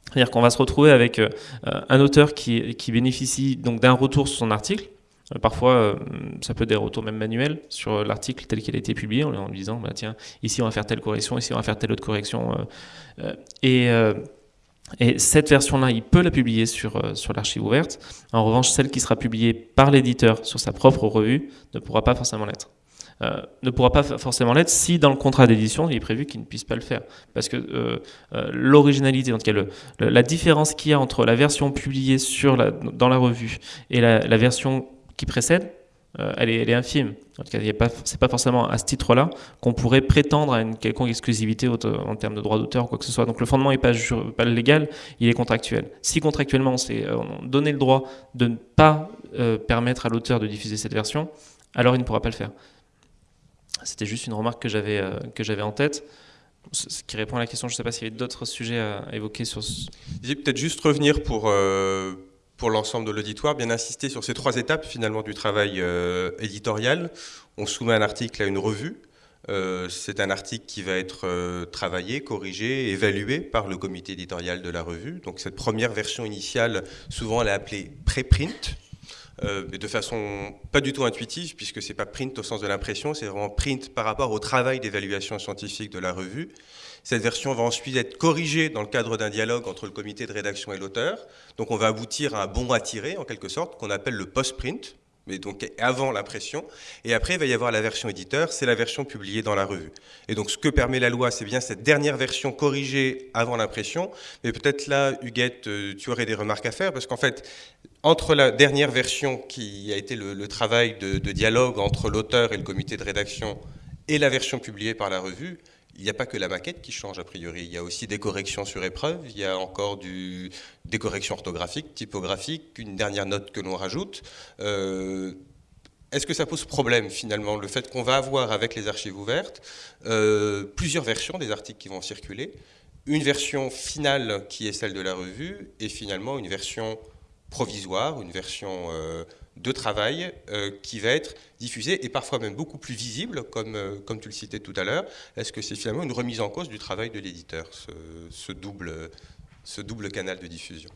C'est-à-dire qu'on va se retrouver avec un auteur qui, bénéficie donc d'un retour sur son article, euh, parfois, euh, ça peut être des retours même manuels sur l'article tel qu'il a été publié, en lui disant, bah, tiens, ici on va faire telle correction, ici on va faire telle autre correction. Euh, et, et, cette version-là, il peut la publier sur, sur l'archive ouverte. En revanche, celle qui sera publiée par l'éditeur sur sa propre revue ne pourra pas forcément l'être. ne pourra pas forcément l'être si dans le contrat d'édition il est prévu qu'il ne puisse pas le faire. Parce que l'originalité, en tout cas la différence qu'il y a entre la version publiée dans la revue et la version qui précède, euh, elle, est, infime. Ce n'est pas, forcément à ce titre-là qu'on pourrait prétendre à une quelconque exclusivité en termes de droit d'auteur ou quoi que ce soit. Donc le fondement n'est pas, pas, légal, il est contractuel. Si contractuellement on s'est euh, donné le droit de ne pas euh, permettre à l'auteur de diffuser cette version, alors il ne pourra pas le faire. C'était juste une remarque que j'avais j'avais en tête. Ce qui répond à la question, je ne sais pas s'il y avait d'autres sujets à évoquer sur ce... Peut-être juste revenir pour, pour l'ensemble de l'auditoire, bien insister sur ces trois étapes finalement du travail euh, éditorial. On soumet un article à une revue. Euh, c'est un article qui va être euh, travaillé, corrigé, évalué par le comité éditorial de la revue. Donc cette première version initiale, souvent elle est appelée préprint, de façon pas du tout intuitive, puisque c'est pas print au sens de l'impression, c'est vraiment print par rapport au travail d'évaluation scientifique de la revue. Cette version va ensuite être corrigée dans le cadre d'un dialogue entre le comité de rédaction et l'auteur. Donc on va aboutir à un bon à tirer, en quelque sorte, qu'on appelle le post-print, mais donc avant l'impression. Et après, il va y avoir la version éditeur, c'est la version publiée dans la revue. Et donc ce que permet la loi, c'est bien cette dernière version corrigée avant l'impression. Mais peut-être là, Huguette, euh, tu aurais des remarques à faire, parce qu'en fait, entre la dernière version qui a été le, travail de dialogue entre l'auteur et le comité de rédaction et la version publiée par la revue, il n'y a pas que la maquette qui change a priori, il y a aussi des corrections sur épreuve, il y a encore des corrections orthographiques, typographiques, une dernière note que l'on rajoute. Euh, est-ce que ça pose problème finalement, le fait qu'on va avoir avec les archives ouvertes euh, plusieurs versions des articles qui vont circuler, une version finale qui est celle de la revue et finalement une version provisoire, une version euh, de travail euh, qui va être diffusé et parfois même beaucoup plus visible, comme, euh, comme tu le citais tout à l'heure. Est-ce que c'est finalement une remise en cause du travail de l'éditeur, ce, double, ce double canal de diffusion?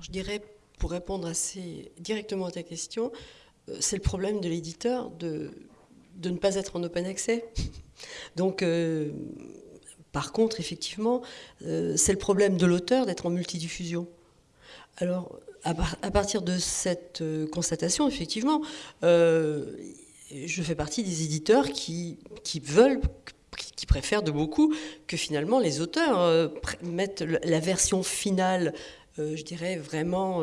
Je dirais, pour répondre assez directement à ta question, c'est le problème de l'éditeur de, de ne pas être en open accès. <laughs> Donc, par contre, effectivement, c'est le problème de l'auteur d'être en multidiffusion. Alors, à, partir de cette euh, constatation, effectivement, euh, je fais partie des éditeurs qui, veulent, qui préfèrent de beaucoup que finalement les auteurs euh, mettent la version finale, je dirais vraiment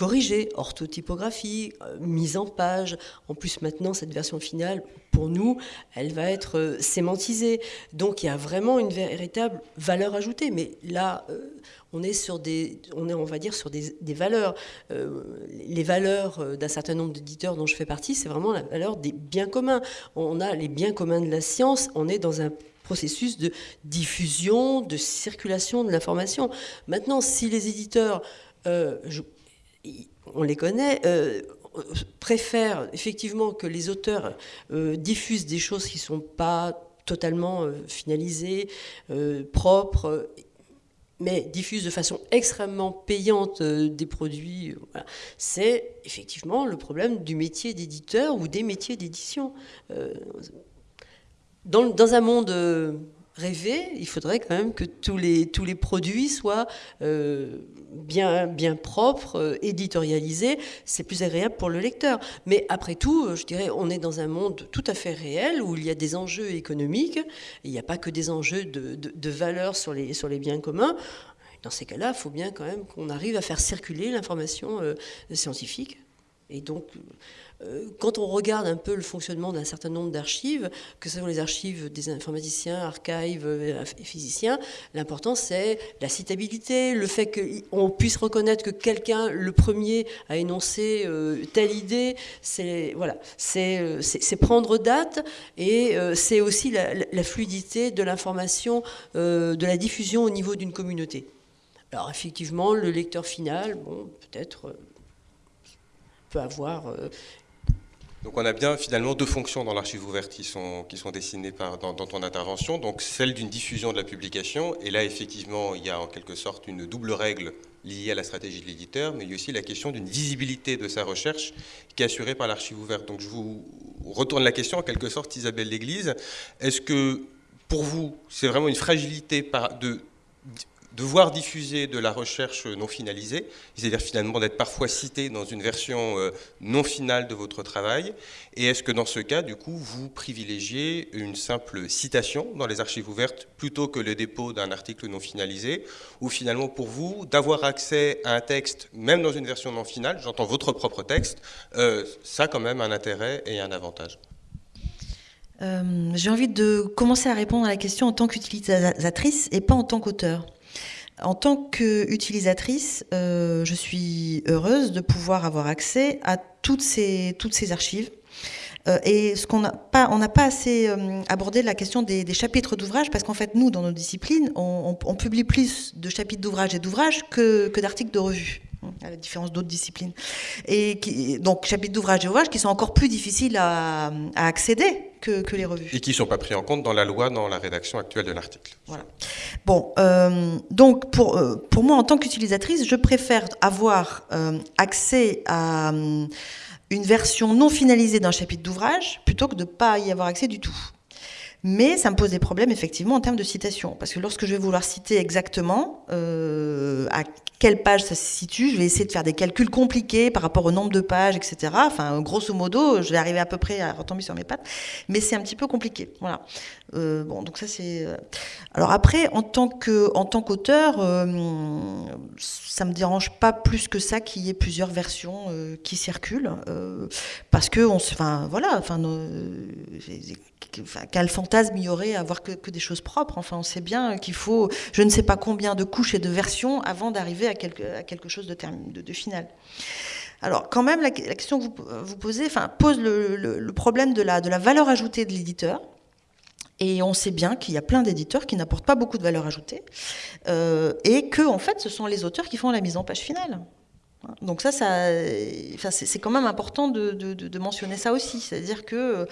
corrigée, orthotypographie, mise en page. En plus, maintenant, cette version finale, pour nous, elle va être sémantisée. Donc, il y a vraiment une véritable valeur ajoutée. Mais là, on est sur des, on est, on va dire, sur des, valeurs. Euh, les valeurs euh, d'un certain nombre d'éditeurs dont je fais partie, c'est vraiment la valeur des biens communs. On a les biens communs de la science, on est dans un processus de diffusion, de circulation de l'information. Maintenant, si les éditeurs, euh, on les connaît, préfèrent effectivement que les auteurs diffusent des choses qui ne sont pas totalement finalisées, propres, mais diffuse de façon extrêmement payante euh, des produits, euh, c'est effectivement le problème du métier d'éditeur ou des métiers d'édition. Euh, dans, un monde rêvé, il faudrait quand même que tous les, tous les produits soient euh, bien, bien propres, euh, éditorialisés. C'est plus agréable pour le lecteur. Mais après tout, je dirais, on est dans un monde tout à fait réel où il y a des enjeux économiques. il n'y a pas que des enjeux de, de, valeur sur les, sur les biens communs. Dans ces cas-là, il faut bien quand même qu'on arrive à faire circuler l'information euh, scientifique. Et donc, euh, quand on regarde un peu le fonctionnement d'un certain nombre d'archives, que ce soit les archives des informaticiens, archives euh, et physiciens, l'important c'est la citabilité, le fait qu'on puisse reconnaître que quelqu'un, le premier, a énoncé euh, telle idée, c'est voilà, prendre date et c'est aussi la, fluidité de l'information, de la diffusion au niveau d'une communauté. Alors effectivement, le lecteur final, bon, peut-être peut avoir donc on a bien finalement deux fonctions dans l'archive ouverte qui sont, qui sont dessinées par, dans, ton intervention. Donc celle d'une diffusion de la publication, et là effectivement il y a en quelque sorte une double règle liée à la stratégie de l'éditeur, mais il y a aussi la question d'une visibilité de sa recherche qui est assurée par l'archive ouverte. Donc je vous retourne la question en quelque sorte, Isabelle L'Église. Est-ce que pour vous c'est vraiment une fragilité de devoir diffuser de la recherche non finalisée, c'est-à-dire finalement d'être parfois cité dans une version euh, non finale de votre travail. Et est-ce que dans ce cas, du coup, vous privilégiez une simple citation dans les archives ouvertes plutôt que le dépôt d'un article non finalisé? Ou finalement, pour vous, d'avoir accès à un texte, même dans une version non finale, j'entends votre propre texte, euh, ça a quand même un intérêt et un avantage? Euh, J'ai envie de commencer à répondre à la question en tant qu'utilisatrice et pas en tant qu'auteur. En tant qu'utilisatrice, euh, je suis heureuse de pouvoir avoir accès à toutes ces, archives. Euh, et ce qu'on n'a pas, on n'a pas assez euh, abordé la question des, chapitres d'ouvrages, parce qu'en fait, nous, dans nos disciplines, on, publie plus de chapitres d'ouvrages et d'ouvrages que, que d'articles de revue à la différence d'autres disciplines. Et qui, donc, chapitres d'ouvrages et ouvrages qui sont encore plus difficiles à, accéder que, les revues. Et qui ne sont pas pris en compte dans la loi, dans la rédaction actuelle de l'article. Voilà. Bon, euh, donc pour, euh, pour moi, en tant qu'utilisatrice, je préfère avoir euh, accès à une version non finalisée d'un chapitre d'ouvrage plutôt que de ne pas y avoir accès du tout. Mais ça me pose des problèmes effectivement en termes de citation, parce que lorsque je vais vouloir citer exactement à quelle page ça se situe. Je vais essayer de faire des calculs compliqués par rapport au nombre de pages, etc. Enfin, grosso modo, je vais arriver à peu près à retomber sur mes pattes, mais c'est un petit peu compliqué. Voilà. Euh, bon, donc ça c'est. Euh, alors après, en tant que en tant qu'auteur, euh, ça me dérange pas plus que ça qu'il y ait plusieurs versions euh, qui circulent, parce que on se, enfin voilà, enfin quel fantasme il y aurait à avoir que, des choses propres. Enfin, on sait bien qu'il faut, je ne sais pas combien de couches et de versions avant d'arriver à quelque, à quelque chose de, final. Alors, quand même, la, question que vous, vous posez enfin, pose le, le, problème de la, de la valeur ajoutée de l'éditeur. Et on sait bien qu'il y a plein d'éditeurs qui n'apportent pas beaucoup de valeur ajoutée euh, et que, en fait, ce sont les auteurs qui font la mise en page finale. Donc ça, c'est quand même important de, mentionner ça aussi, c'est-à-dire que,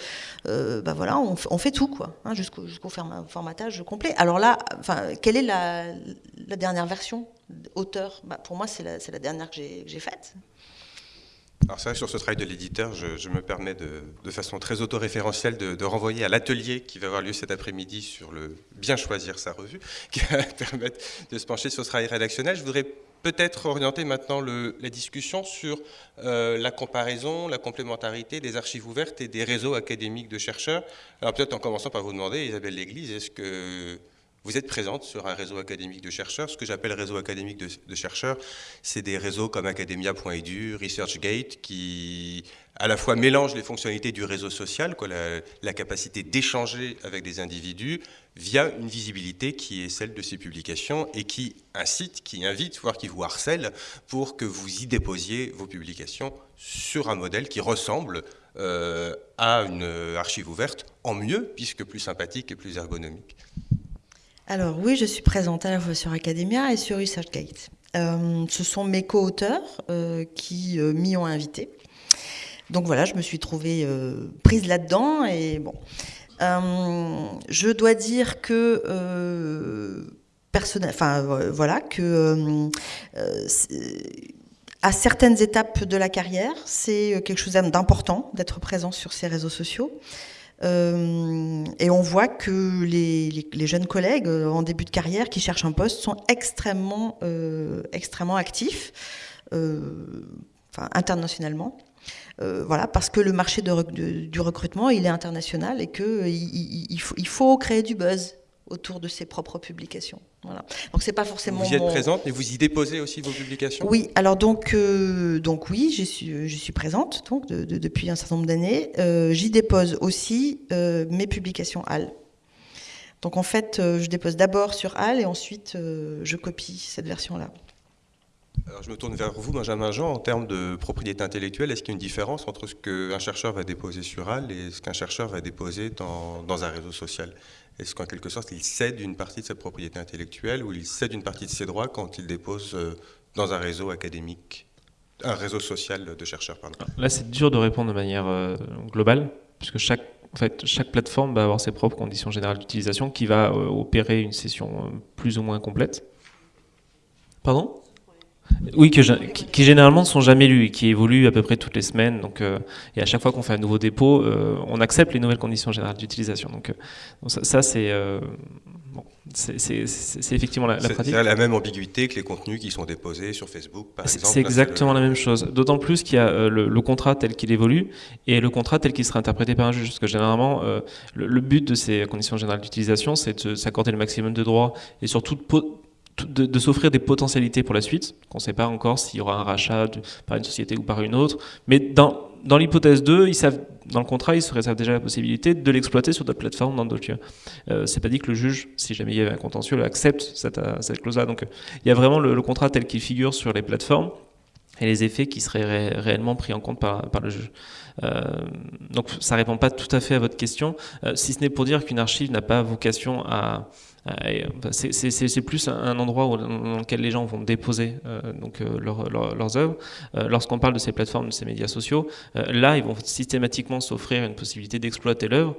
bah voilà, on, on, fait tout quoi, hein, jusqu'au formatage complet. Alors là, quelle est la, dernière version auteur? Bah, Pour moi, c'est la, dernière que j'ai faite. Alors vrai, sur ce travail de l'éditeur, je, me permets de, façon très autoréférentielle de, renvoyer à l'atelier qui va avoir lieu cet après-midi sur le bien choisir sa revue, <laughs> qui va permettre de se pencher sur ce travail rédactionnel. Je voudrais peut-être orienter maintenant la discussion sur euh, la comparaison, la complémentarité des archives ouvertes et des réseaux académiques de chercheurs. Alors peut-être en commençant par vous demander, Isabelle Léglise, est-ce que vous êtes présente sur un réseau académique de chercheurs. Ce que j'appelle réseau académique de, chercheurs, c'est des réseaux comme academia.edu, ResearchGate, qui à la fois mélangent les fonctionnalités du réseau social, la, capacité d'échanger avec des individus, via une visibilité qui est celle de ces publications et qui incite, qui invite, voire qui vous harcèle pour que vous y déposiez vos publications sur un modèle qui ressemble euh, à une archive ouverte, en mieux, puisque plus sympathique et plus ergonomique. Alors oui, je suis présente à la fois sur Academia et sur ResearchGate. Euh, ce sont mes co-auteurs euh, qui euh, m'y ont invité. Donc voilà, je me suis trouvée prise là-dedans et bon. je dois dire que enfin voilà que à certaines étapes de la carrière, c'est quelque chose d'important d'être présent sur ces réseaux sociaux. Euh, et on voit que les, jeunes collègues euh, en début de carrière qui cherchent un poste sont extrêmement, euh, actifs, internationalement. voilà, parce que le marché du recrutement, il est international et qu'il il faut créer du buzz autour de ses propres publications. Voilà. Donc c'est pas forcément. Vous y êtes présente, mais vous y déposez aussi vos publications? Oui, alors donc euh, donc oui, je suis je suis présente donc depuis un certain nombre d'années. Euh, j'y dépose aussi euh, mes publications HAL. Donc en fait, je dépose d'abord sur HAL et ensuite je copie cette version-là. Alors je me tourne vers vous, Benjamin Jean, en termes de propriété intellectuelle, est-ce qu'il y a une différence entre ce qu'un chercheur va déposer sur HAL et ce qu'un chercheur va déposer dans, un réseau social? Est-ce qu'en quelque sorte, il cède une partie de sa propriété intellectuelle ou il cède une partie de ses droits quand il dépose euh, dans un réseau académique, un réseau social de chercheurs pardon? Là, c'est dur de répondre de manière euh, globale, puisque chaque, en fait, chaque plateforme va avoir ses propres conditions générales d'utilisation qui va euh, opérer une session plus ou moins complète. Pardon? Oui, que, qui, généralement ne sont jamais lus et qui évoluent à peu près toutes les semaines. Donc, euh, et à chaque fois qu'on fait un nouveau dépôt, euh, on accepte les nouvelles conditions générales d'utilisation. Donc, euh, ça, c'est bon, effectivement la, la pratique. C'est la même ambiguïté que les contenus qui sont déposés sur Facebook, par exemple. C'est exactement la même chose. D'autant plus qu'il y a le, contrat tel qu'il évolue et le contrat tel qu'il sera interprété par un juge. Parce que généralement, euh, le, but de ces conditions générales d'utilisation, c'est de s'accorder le maximum de droits et surtout de, de, s'offrir des potentialités pour la suite, qu'on ne sait pas encore s'il y aura un rachat par une société ou par une autre. Mais dans, dans l'hypothèse 2, ils savent, dans le contrat, ils se réservent déjà la possibilité de l'exploiter sur d'autres plateformes, dans d'autres lieux. Euh, c'est pas dit que le juge, si jamais il y avait un contentieux, accepte cette, cette clause-là. Donc il y a vraiment le, contrat tel qu'il figure sur les plateformes et les effets qui seraient réellement pris en compte par, par le juge. Euh, donc ça répond pas tout à fait à votre question, euh, si ce n'est pour dire qu'une archive n'a pas vocation à, c'est plus un endroit où, dans lequel les gens vont déposer euh, donc, euh, leurs œuvres. Euh, lorsqu'on parle de ces plateformes, de ces médias sociaux, là, ils vont systématiquement s'offrir une possibilité d'exploiter l'œuvre.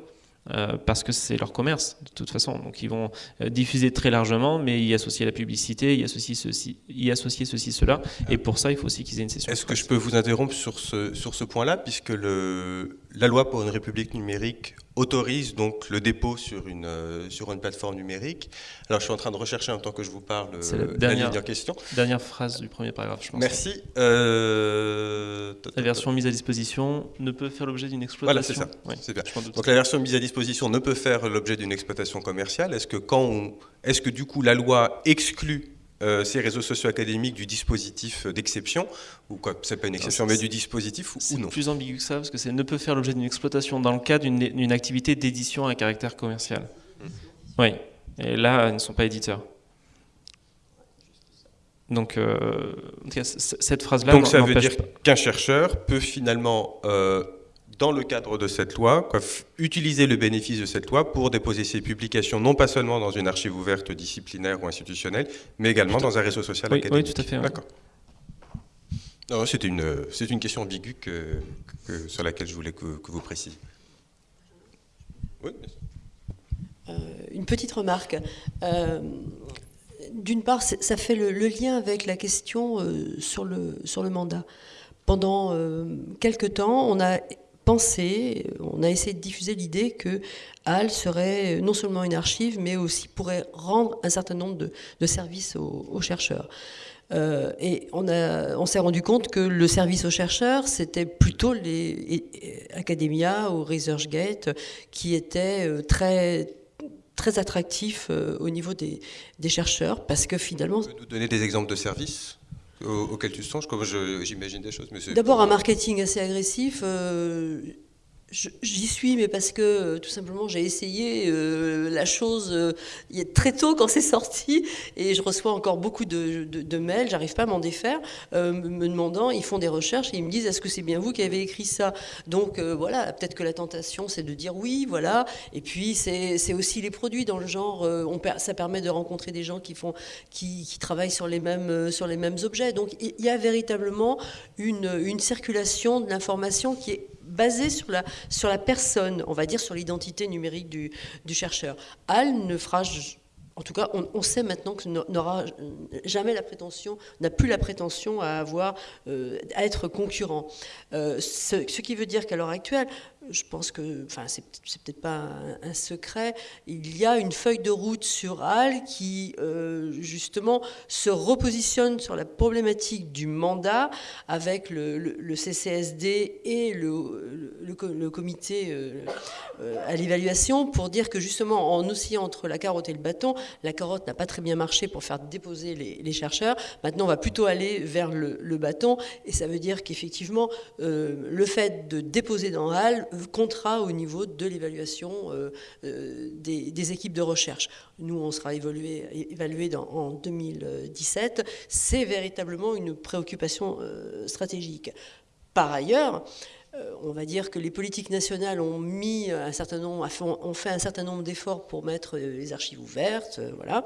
parce que c'est leur commerce de toute façon. Donc ils vont diffuser très largement, mais y associer la publicité, y associer ceci, y associer ceci, cela. Et pour ça, il faut aussi qu'ils aient une session. Est-ce que je peux vous interrompre sur ce, sur ce point-là, puisque le, la loi pour une république numérique autorise donc le dépôt sur une, euh, sur une plateforme numérique. Alors je suis en train de rechercher en tant que je vous parle la, dernière, ligne question. Dernière phrase du premier paragraphe, je pense. Merci. Euh, la version mise à disposition ne peut faire l'objet d'une exploitation. Voilà, c'est ça. bien. Donc la version mise à disposition ne peut faire l'objet d'une exploitation commerciale. Est-ce que quand est-ce que du coup la loi exclut euh, ces réseaux sociaux académiques du dispositif d'exception, ou quoi, c'est pas une exception, mais du dispositif ou, non C'est plus ambigu que ça, parce que c'est ne peut faire l'objet d'une exploitation dans le cadre d'une activité d'édition à caractère commercial. Mmh. Oui, et là, ils ne sont pas éditeurs. Donc, euh, cette phrase-là. Donc, ça veut dire qu'un chercheur peut finalement euh, dans le cadre de cette loi, quoi, utiliser le bénéfice de cette loi pour déposer ses publications, non pas seulement dans une archive ouverte disciplinaire ou institutionnelle, mais également dans un réseau social oui, académique. Oui, tout à fait. D'accord. C'est une, une question ambiguë que, sur laquelle je voulais que, vous précisiez. Oui, euh, une petite remarque. Euh, d'une part, ça fait le, lien avec la question euh, sur, le, sur le mandat. Pendant quelques temps, on a on a essayé de diffuser l'idée que HAL serait non seulement une archive, mais aussi pourrait rendre un certain nombre de, services aux, chercheurs. Euh, et on, s'est rendu compte que le service aux chercheurs, c'était plutôt les Academia ou ResearchGate qui étaient euh, très très attractifs euh, au niveau des, des chercheurs, parce que finalement... Vous pouvez nous donner des exemples de services? Auquel tu songes j'imagine des choses. D'abord, un marketing assez agressif. Euh, J'y suis, mais parce que euh, tout simplement j'ai essayé euh, la chose euh, très tôt quand c'est sorti et je reçois encore beaucoup de, de, mails, j'arrive pas à m'en défaire, me demandant, ils font des recherches et ils me disent est-ce que c'est bien vous qui avez écrit ça? Donc voilà, peut-être que la tentation c'est de dire oui, voilà, et puis c'est aussi les produits dans le genre, ça permet de rencontrer des gens qui, font, qui, travaillent sur les, mêmes, sur les mêmes objets. Donc il y a véritablement une circulation de l'information qui est basé sur la, sur personne, on va dire sur l'identité numérique du, du chercheur. HAL ne fera en tout cas, on, sait maintenant que n'aura jamais la prétention, n'a plus la prétention à avoir, euh, à être concurrent. Euh, ce, qui veut dire qu'à l'heure actuelle, je pense que, enfin, c'est peut-être pas un, secret, il y a une feuille de route sur HAL qui, euh, justement, se repositionne sur la problématique du mandat avec le, CCSD et le, comité euh, euh, à l'évaluation pour dire que, justement, en oscillant entre la carotte et le bâton, la carotte n'a pas très bien marché pour faire déposer les, chercheurs. Maintenant, on va plutôt aller vers le, bâton et ça veut dire qu'effectivement, le fait de déposer dans HAL contrat au niveau de l'évaluation euh, euh, des, équipes de recherche. Nous, on sera évalué, évalué en 2017. C'est véritablement une préoccupation euh, stratégique. Par ailleurs, on va dire que les politiques nationales ont mis un certain nombre, ont fait un certain nombre d'efforts pour mettre les archives ouvertes, voilà.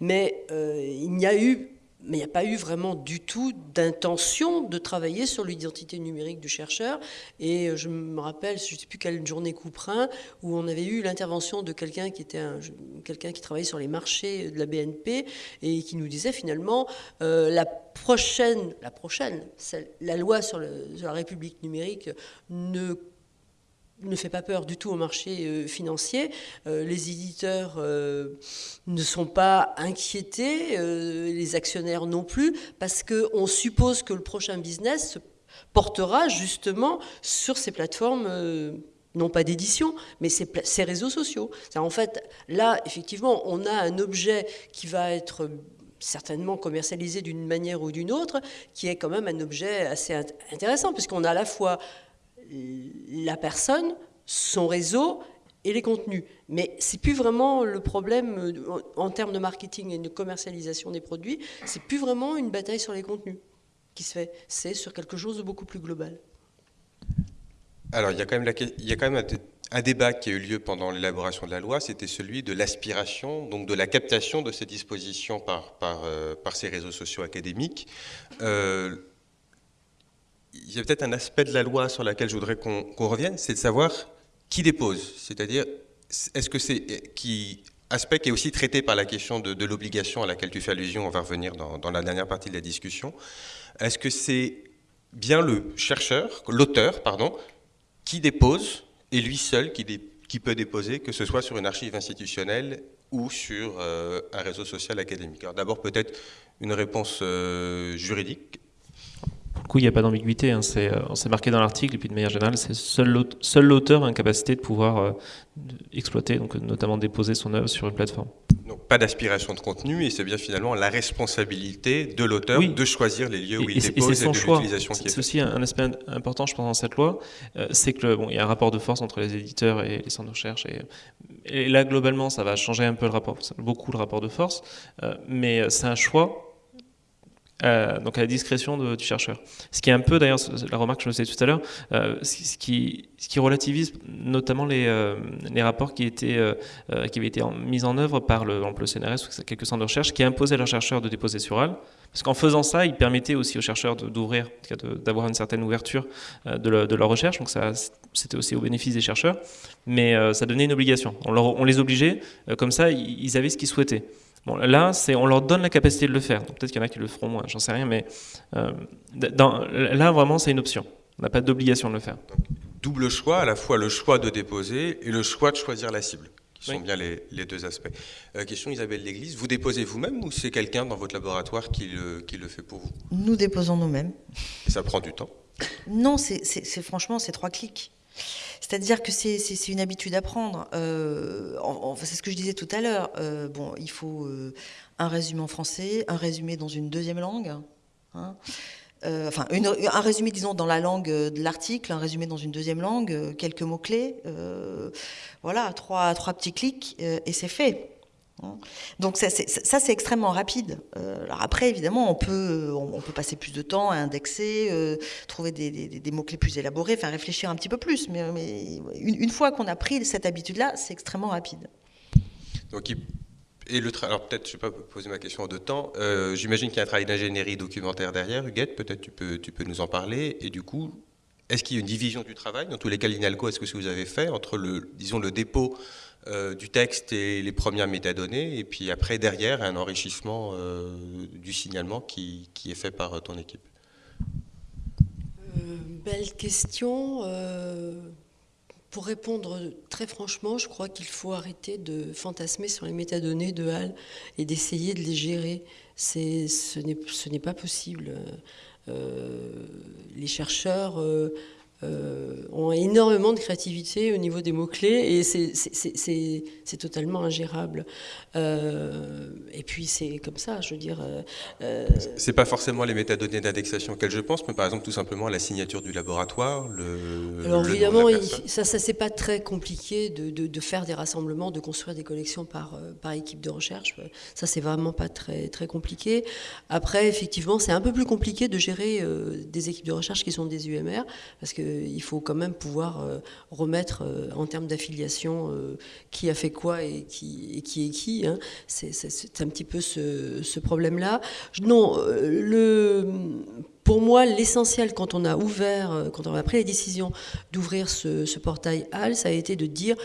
Mais il n'y a eu mais il n'y a pas eu vraiment du tout d'intention de travailler sur l'identité numérique du chercheur. Et euh, je me rappelle, je ne sais plus quelle journée Couperin, où on avait eu l'intervention de quelqu'un qui était quelqu'un qui travaillait sur les marchés de la BNP et qui nous disait finalement euh, la prochaine, la prochaine, la loi sur, la République numérique ne ne fait pas peur du tout au marché euh, financier. Euh, les éditeurs euh, ne sont pas inquiétés, les actionnaires non plus, parce qu'on suppose que le prochain business portera justement sur ces plateformes non pas d'édition, mais ces, ces, réseaux sociaux. En fait, là, effectivement, on a un objet qui va être certainement commercialisé d'une manière ou d'une autre, qui est quand même un objet assez intéressant, puisqu'on a à la fois la personne, son réseau et les contenus. Mais c'est plus vraiment le problème euh, en termes de marketing et de commercialisation des produits, c'est plus vraiment une bataille sur les contenus qui se fait, c'est sur quelque chose de beaucoup plus global. Alors il y a quand même, il y a quand même un, débat qui a eu lieu pendant l'élaboration de la loi, c'était celui de l'aspiration, donc de la captation de ces dispositions par, par, euh, par ces réseaux sociaux académiques. Euh, il y a peut-être un aspect de la loi sur lequel je voudrais qu'on revienne, c'est de savoir qui dépose. C'est-à-dire, est-ce que c'est qui aspect qui est aussi traité par la question de, l'obligation à laquelle tu fais allusion, on va revenir dans, la dernière partie de la discussion. Est-ce que c'est bien le chercheur, l'auteur, pardon, qui dépose et lui seul qui, qui, peut déposer, que ce soit sur une archive institutionnelle ou sur euh, un réseau social académique? Alors d'abord peut-être une réponse euh, juridique du coup, il n'y a pas d'ambiguïté. Hein. C'est, euh, c'est marqué dans l'article, et puis de manière générale, c'est seul l'auteur a une capacité de pouvoir euh, exploiter, donc notamment déposer son œuvre sur une plateforme. Donc pas d'aspiration de contenu, et c'est bien finalement la responsabilité de l'auteur de choisir les lieux où il dépose et, de l'utilisation qui est C'est aussi un aspect important, je pense, dans cette loi, euh, c'est que bon, il y a un rapport de force entre les éditeurs et les centres de recherche, et, et là globalement, ça va changer un peu le rapport, beaucoup le rapport de force, mais c'est un choix euh, donc à la discrétion du chercheur. Ce qui est un peu, d'ailleurs, la remarque que je faisais tout à l'heure, euh, ce, qui, relativise notamment les, euh, rapports qui, étaient, qui avaient été mis en œuvre par le, le CNRS ou quelques centres de recherche qui imposaient à leurs chercheurs de déposer sur AL. Parce qu'en faisant ça, ils permettaient aussi aux chercheurs d'ouvrir, d'avoir une certaine ouverture de, de, leur recherche. Donc ça, c'était aussi au bénéfice des chercheurs. Mais ça donnait une obligation. On les obligeait, comme ça, ils avaient ce qu'ils souhaitaient. Bon, là, c'est, on leur donne la capacité de le faire. peut-être qu'il y en a qui le feront moins, j'en sais rien, mais euh, dans, là, vraiment, c'est une option. On n'a pas d'obligation de le faire. double choix, à la fois le choix de déposer et le choix de choisir la cible, qui sont bien les, deux aspects. Euh, question Isabelle Léglise, vous déposez vous-même ou c'est quelqu'un dans votre laboratoire qui le, qui le fait pour vous? Nous déposons nous-mêmes. Et ça prend du temps? Non, c'est, franchement, c'est trois clics. C'est-à-dire que c'est une habitude à prendre. Euh, c'est ce que je disais tout à l'heure. Euh, bon, il faut euh, un résumé en français, un résumé dans une deuxième langue. Hein. enfin, un résumé, disons, dans la langue de l'article, un résumé dans une deuxième langue, quelques mots-clés. voilà, trois, trois petits clics et c'est fait. Hein. Donc ça, c'est extrêmement rapide. Euh, alors après, évidemment, on peut, on, peut passer plus de temps à indexer, euh, trouver des, mots-clés plus élaborés, faire réfléchir un petit peu plus. Mais, une, fois qu'on a pris cette habitude-là, c'est extrêmement rapide. Donc, et le alors peut-être, je ne vais pas poser ma question en deux temps. Euh, j'imagine qu'il y a un travail d'ingénierie documentaire derrière, Huguette. Peut-être tu peux, tu peux nous en parler. Et du coup, est-ce qu'il y a une division du travail? Dans tous les cas, l'INALCO, est-ce que ce que vous avez fait entre le, disons, le dépôt euh, du texte et les premières métadonnées, et puis après, derrière, un enrichissement euh, du signalement qui, est fait par euh, ton équipe Belle question. pour répondre très franchement, je crois qu'il faut arrêter de fantasmer sur les métadonnées de HAL et d'essayer de les gérer. Ce n'est pas possible. les chercheurs ont énormément de créativité au niveau des mots-clés et c'est totalement ingérable. Euh, et puis c'est comme ça, je veux dire. Euh, c'est pas forcément les métadonnées d'indexation auxquelles je pense, mais par exemple tout simplement la signature du laboratoire. Le, Alors évidemment, ça, ça c'est pas très compliqué de, de, faire des rassemblements, de construire des collections par, par équipe de recherche. Ça c'est vraiment pas très, très compliqué. Après, effectivement, c'est un peu plus compliqué de gérer des équipes de recherche qui sont des UMR, parce que il faut quand même pouvoir euh, remettre euh, en termes d'affiliation euh, qui a fait quoi et qui, qui est qui. Hein. C'est un petit peu ce, problème-là. Non, le, pour moi, l'essentiel quand on a ouvert, quand on a pris la décision d'ouvrir ce, portail HAL, ça a été de dire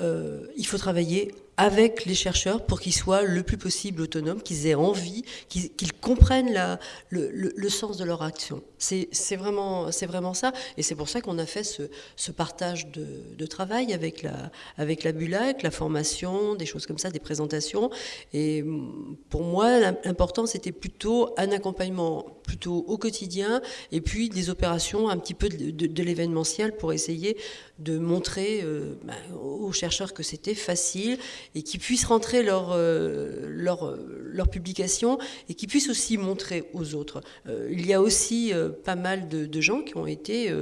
il faut travailler avec les chercheurs pour qu'ils soient le plus possible autonomes, qu'ils aient envie, qu'ils comprennent le, sens de leur action. C'est vraiment, vraiment ça. Et c'est pour ça qu'on a fait ce, partage de, travail avec la, avec la BULAC, la formation, des choses comme ça, des présentations. Et pour moi, l'important, c'était plutôt un accompagnement plutôt au quotidien et puis des opérations un petit peu de, l'événementiel pour essayer de montrer euh, bah, aux chercheurs que c'était facile et qu'ils puissent rentrer leur, euh, leur, euh, leur, publication et qu'ils puissent aussi montrer aux autres. Il y a aussi pas mal de, gens qui ont été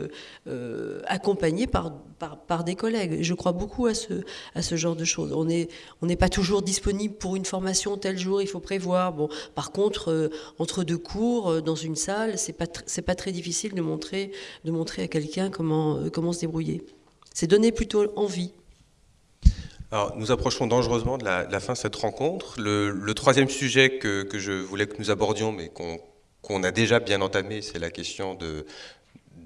accompagnés par, par, des collègues. Je crois beaucoup à ce, à ce genre de choses. On n'est on n'est pas toujours disponible pour une formation tel jour, il faut prévoir. Bon, par contre, entre deux cours, dans une salle, c'est pas, c'est pas très difficile de montrer, de montrer à quelqu'un comment, comment se débrouiller. C'est donner plutôt envie. Alors, nous approchons dangereusement de la, fin de cette rencontre. Le, troisième sujet que, je voulais que nous abordions, mais qu'on a déjà bien entamé, c'est la question de,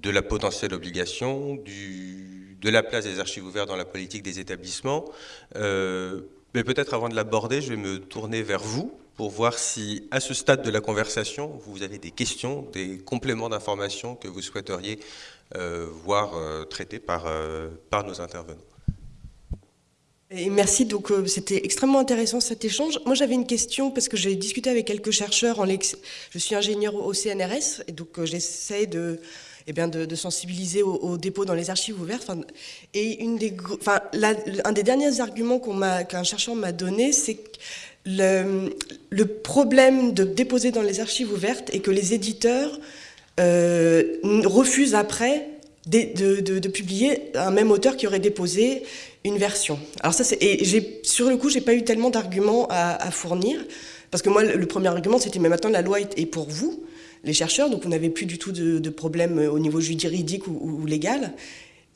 la potentielle obligation, de la place des archives ouvertes dans la politique des établissements. Euh, mais peut-être avant de l'aborder, je vais me tourner vers vous pour voir si, à ce stade de la conversation, vous avez des questions, des compléments d'informations que vous souhaiteriez euh, voir euh, traités par, par nos intervenants. Merci, donc euh, c'était extrêmement intéressant cet échange. Moi j'avais une question parce que j'ai discuté avec quelques chercheurs, en je suis ingénieur au CNRS et donc euh, j'essaie de, eh de, sensibiliser au, dépôt dans les archives ouvertes. et une des, un des derniers arguments qu'un chercheur m'a donné, c'est le, le problème de déposer dans les archives ouvertes et que les éditeurs euh, refusent après de, publier un même auteur qui aurait déposé une version. Alors ça, et sur le coup, j'ai pas eu tellement d'arguments à, fournir, parce que moi, le, premier argument, c'était, mais maintenant, la loi est, pour vous, les chercheurs, donc vous n'avez plus du tout de, problème au niveau juridique ou, légal.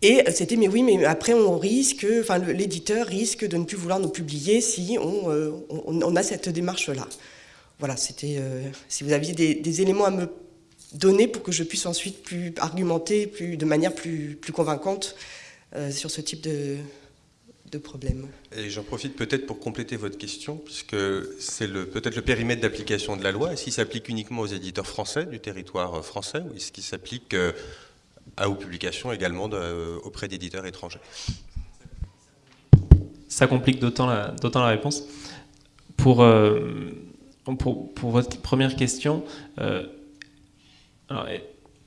Et c'était, mais oui, mais après, on risque, enfin, l'éditeur risque de ne plus vouloir nous publier si on, euh, on, a cette démarche-là. Voilà, c'était, euh, si vous aviez des, éléments à me donner pour que je puisse ensuite plus argumenter plus, de manière plus, plus convaincante euh, sur ce type de, de problèmes. Et j'en profite peut-être pour compléter votre question, puisque c'est le, peut-être le périmètre d'application de la loi. Est-ce qu'il s'applique uniquement aux éditeurs français du territoire français ou est-ce qu'il s'applique euh, à aux publications également euh, auprès d'éditeurs étrangers? Ça complique d'autant la, la, réponse. Pour, euh, pour, pour, votre première question,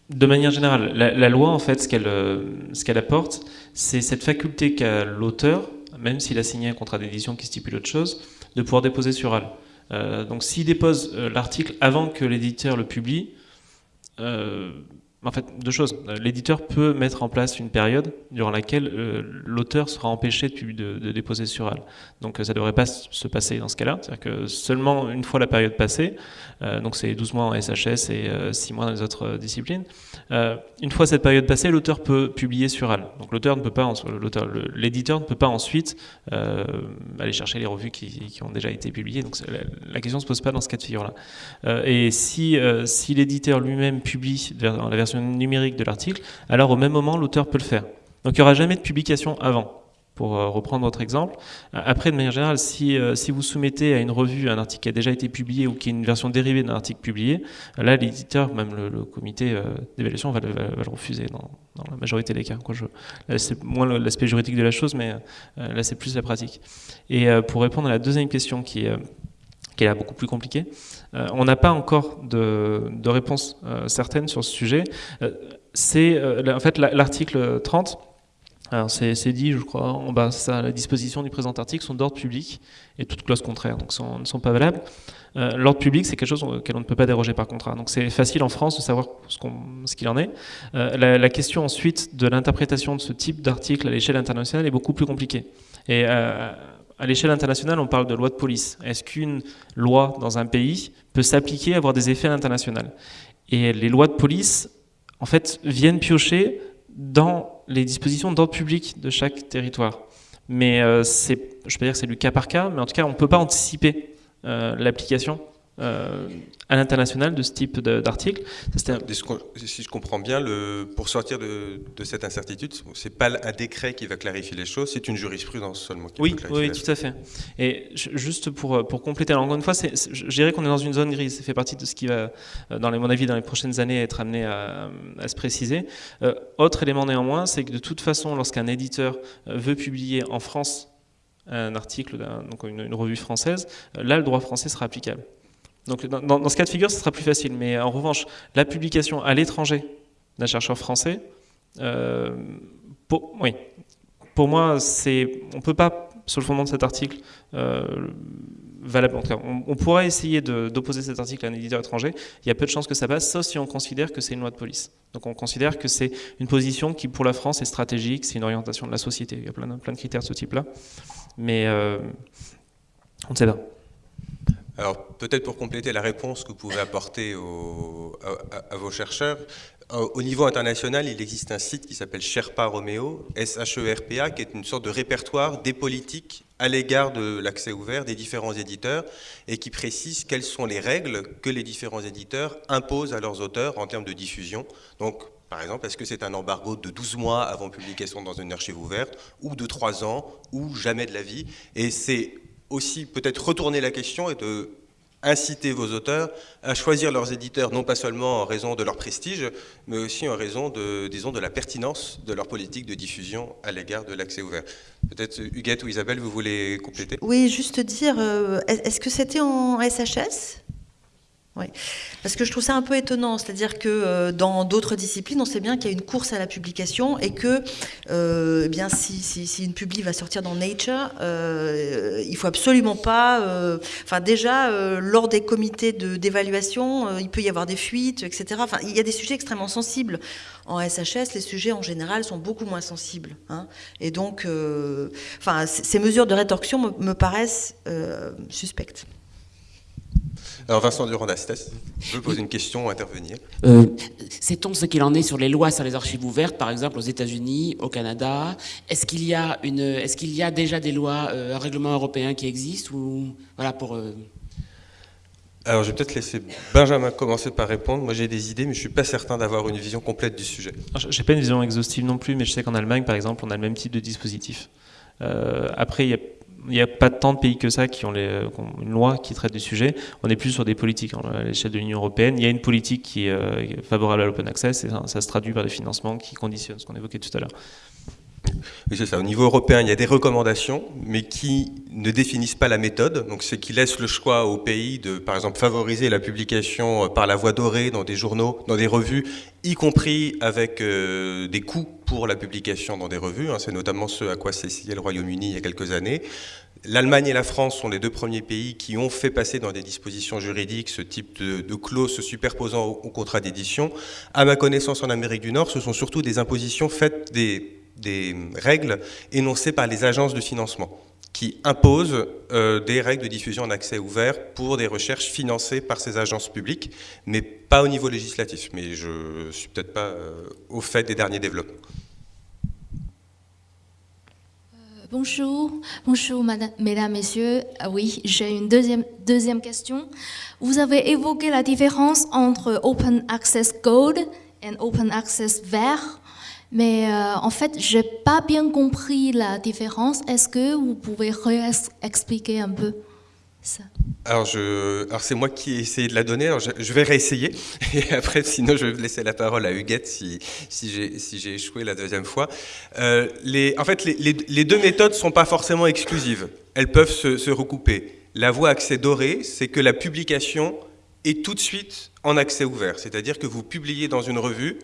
de manière générale, la, loi, en fait, ce qu'elle apporte, c'est cette faculté qu'a l'auteur, même s'il a signé un contrat d'édition qui stipule autre chose, de pouvoir déposer sur AL. Euh, donc s'il dépose euh, l'article avant que l'éditeur le publie, euh, en fait, deux choses. L'éditeur peut mettre en place une période durant laquelle euh, l'auteur sera empêché de, de, déposer sur AL. Donc ça ne devrait pas se passer dans ce cas-là. C'est-à-dire que seulement une fois la période passée, euh, donc c'est 12 mois en SHS et 6 euh, mois dans les autres disciplines, une fois cette période passée, l'auteur peut publier sur AL. Donc l'auteur ne peut pas, l'éditeur ne peut pas ensuite aller chercher les revues qui, ont déjà été publiées. Donc la, question ne se pose pas dans ce cas de figure-là. et si, si l'éditeur lui-même publie dans la version numérique de l'article, alors au même moment, l'auteur peut le faire. Donc il n'y aura jamais de publication avant pour euh, reprendre votre exemple. Après, de manière générale, si, euh, si vous soumettez à une revue un article qui a déjà été publié ou qui est une version dérivée d'un article publié, là, l'éditeur, même le, comité euh, d'évaluation, va, le refuser dans, la majorité des cas. C'est moins l'aspect juridique de la chose, mais là, c'est plus la pratique. Et pour répondre à la deuxième question qui est qui est là beaucoup plus compliqué. Euh, on n'a pas encore de, de réponse euh, certaine sur ce sujet. Euh, c'est en fait l'article 30. C'est dit, je crois, en bas, ça, la disposition du présent article sont d'ordre public et toutes clauses contraires donc ne sont pas valables. L'ordre public, c'est quelque chose auquel on ne peut pas déroger par contrat. Donc c'est facile en France de savoir ce qu'il en est. La, la, question ensuite de l'interprétation de ce type d'article à l'échelle internationale est beaucoup plus compliquée. Et à l'échelle internationale, on parle de loi de police. Est-ce qu'une loi dans un pays peut s'appliquer avoir des effets internationaux Et les lois de police, en fait, viennent piocher dans les dispositions d'ordre public de chaque territoire. Mais euh, je ne peux pas dire que c'est du cas par cas, mais en tout cas, on ne peut pas anticiper euh, l'application euh, à l'international de ce type d'article. Si je comprends bien, le, pour sortir de, cette incertitude, c'est pas un décret qui va clarifier les choses, c'est une jurisprudence seulement qui oui, va clarifier Oui, tout à fait. Et juste pour, pour compléter, alors encore une fois, je dirais qu'on est dans une zone grise. Ça fait partie de ce qui va, euh, dans les, mon avis, dans les prochaines années, être amené à, se préciser. Euh, autre élément néanmoins, c'est que de toute façon, lorsqu'un éditeur veut publier en France un article, donc une, une, revue française, là, le droit français sera applicable. Donc dans, ce cas de figure, ce sera plus facile. Mais en revanche, la publication à l'étranger d'un chercheur français, euh, pour, oui, pour moi, on ne peut pas, sur le fondement de cet article, euh, valable, on, on, pourrait essayer d'opposer cet article à un éditeur étranger. Il y a peu de chances que ça passe, sauf si on considère que c'est une loi de police. Donc on considère que c'est une position qui, pour la France, est stratégique, c'est une orientation de la société. Il y a plein, plein de critères de ce type-là. Mais euh, on ne sait pas. Alors peut-être pour compléter la réponse que vous pouvez apporter à, vos chercheurs, au niveau international, il existe un site qui s'appelle Sherpa Romeo, S-H-E-R-P-A, qui est une sorte de répertoire des politiques à l'égard de l'accès ouvert des différents éditeurs et qui précise quelles sont les règles que les différents éditeurs imposent à leurs auteurs en termes de diffusion. Donc, par exemple, est-ce que c'est un embargo de 12 mois avant publication dans une archive ouverte, ou de 3 ans, ou jamais de la vie? Et c'est aussi peut-être retourner la question et de inciter vos auteurs à choisir leurs éditeurs, non pas seulement en raison de leur prestige, mais aussi en raison de, disons, de la pertinence de leur politique de diffusion à l'égard de l'accès ouvert. Peut-être Huguette ou Isabelle, vous voulez compléter? Oui, juste dire, euh, est-ce que c'était en SHS oui, parce que je trouve ça un peu étonnant, c'est-à-dire que euh, dans d'autres disciplines, on sait bien qu'il y a une course à la publication et que euh, eh bien si, une publi va sortir dans Nature, euh, il faut absolument pas. Euh, enfin, déjà lors des comités d'évaluation, il peut y avoir des fuites, etc. Enfin, il y a des sujets extrêmement sensibles. En SHS, les sujets en général sont beaucoup moins sensibles, hein, et donc, enfin, ces mesures de rétorsion me, me paraissent suspectes. Alors Vincent Durand-Astès, je veux poser une question, intervenir. Euh, Sait-on ce qu'il en est sur les lois sur les archives ouvertes, par exemple aux États-Unis, au Canada? Est-ce qu'il y a une, est-ce qu'il y a déjà des lois, euh, un règlement européen qui existe ou voilà pour euh, alors, je vais peut-être laisser Benjamin commencer par répondre. Moi, j'ai des idées, mais je ne suis pas certain d'avoir une vision complète du sujet. Je n'ai pas une vision exhaustive non plus, mais je sais qu'en Allemagne, par exemple, on a le même type de dispositif. Euh, après, il y a il n'y a pas tant de pays que ça qui ont, une loi qui traite du sujet. On est plus sur des politiques à l'échelle de l'Union européenne. Il y a une politique qui est euh, favorable à l'open access et ça, se traduit par des financements qui conditionnent ce qu'on évoquait tout à l'heure. Oui, c'est ça. Au niveau européen, il y a des recommandations, mais qui ne définissent pas la méthode. Donc, c'est qui laissent le choix aux pays de, par exemple, favoriser la publication euh, par la voie dorée dans des journaux, dans des revues, y compris avec euh, des coûts pour la publication dans des revues. Hein. C'est notamment ce à quoi s'est le Royaume-Uni il y a quelques années. L'Allemagne et la France sont les deux premiers pays qui ont fait passer dans des dispositions juridiques ce type de, clauses se superposant au, contrat d'édition. À ma connaissance, en Amérique du Nord, ce sont surtout des impositions faites des, règles énoncées par les agences de financement qui imposent euh, des règles de diffusion en accès ouvert pour des recherches financées par ces agences publiques, mais pas au niveau législatif. Mais je ne suis peut-être pas euh, au fait des derniers développements. Bonjour, bonjour mesdames, messieurs. Ah oui, j'ai une deuxième, deuxième question. Vous avez évoqué la différence entre Open Access Gold et Open Access Vert, mais euh, en fait, j'ai pas bien compris la différence. Est-ce que vous pouvez expliquer un peu ça? Alors, je, c'est moi qui ai essayé de la donner. Je, vais réessayer. <laughs> Et après, sinon, je vais laisser la parole à Huguette si, j'ai échoué la deuxième fois. Euh, en fait, les, les, deux méthodes ne sont pas forcément exclusives. Elles peuvent se, se recouper. La voie accès doré, c'est que la publication est tout de suite en accès ouvert. C'est-à-dire que vous publiez dans une revue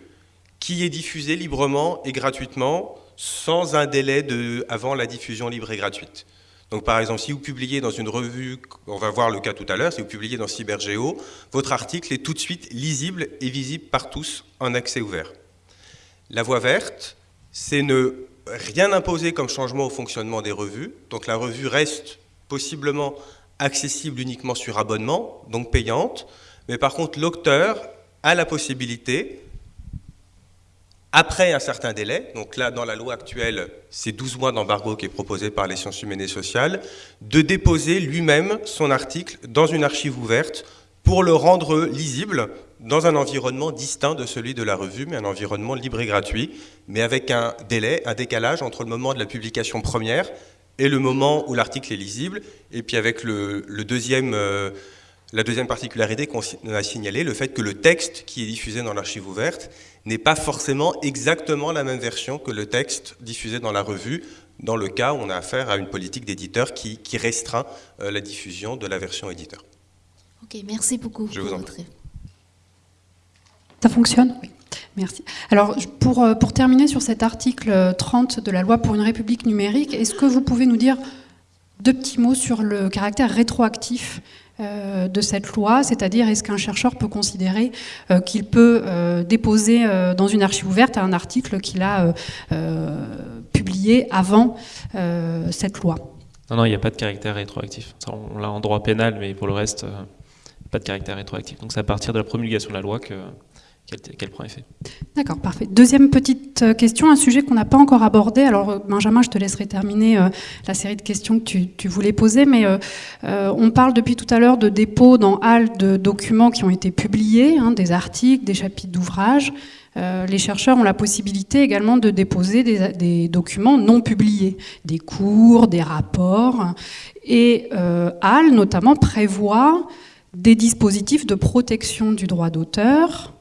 qui est diffusée librement et gratuitement sans un délai avant la diffusion libre et gratuite. Donc par exemple, si vous publiez dans une revue, on va voir le cas tout à l'heure, si vous publiez dans CyberGeo, votre article est tout de suite lisible et visible par tous en accès ouvert. La voie verte, c'est ne rien imposer comme changement au fonctionnement des revues. Donc la revue reste possiblement accessible uniquement sur abonnement, donc payante. Mais par contre, l'auteur a la possibilité après un certain délai, donc là dans la loi actuelle, c'est 12 mois d'embargo qui est proposé par les sciences humaines et sociales, de déposer lui-même son article dans une archive ouverte pour le rendre lisible dans un environnement distinct de celui de la revue, mais un environnement libre et gratuit, mais avec un délai, un décalage entre le moment de la publication première et le moment où l'article est lisible, et puis avec le, deuxième... Euh, la deuxième particularité qu'on a signalée, le fait que le texte qui est diffusé dans l'archive ouverte n'est pas forcément exactement la même version que le texte diffusé dans la revue, dans le cas où on a affaire à une politique d'éditeur qui, restreint euh, la diffusion de la version éditeur. Ok, merci beaucoup. Je vous en prie. Ça fonctionne? Oui. Merci. Alors, pour, euh, pour terminer sur cet article 30 de la loi pour une république numérique, est-ce que vous pouvez nous dire deux petits mots sur le caractère rétroactif euh, de cette loi, c'est-à-dire est-ce qu'un chercheur peut considérer euh, qu'il peut euh, déposer dans une archive ouverte un article qu'il a publié avant cette loi? Non, non, il n'y a pas de caractère rétroactif. on l'a en droit pénal, mais pour le reste, pas de caractère rétroactif. Donc c'est à partir de la promulgation de la loi que quel, point effet. D'accord, parfait. Deuxième petite euh, question, un sujet qu'on n'a pas encore abordé. Alors, euh, Benjamin, je te laisserai terminer euh, la série de questions que tu, voulais poser, mais on parle depuis tout à l'heure de dépôt dans HAL de documents qui ont été publiés, hein, des articles, des chapitres d'ouvrages. les chercheurs ont la possibilité également de déposer des, documents non publiés, des cours, des rapports. Et HAL, notamment, prévoit des dispositifs de protection du droit d'auteur,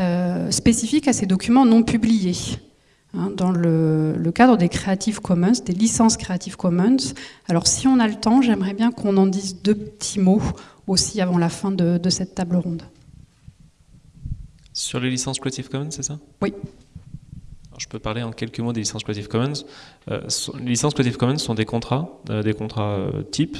euh, spécifique à ces documents non publiés. Hein, dans le, cadre des Creative Commons, des licences Creative Commons. Alors si on a le temps, j'aimerais bien qu'on en dise deux petits mots aussi avant la fin de, cette table ronde. Sur les licences Creative Commons, c'est ça? Oui. je peux parler en quelques mots des licences Creative Commons. Euh, les licences Creative Commons sont des contrats, euh, des contrats types,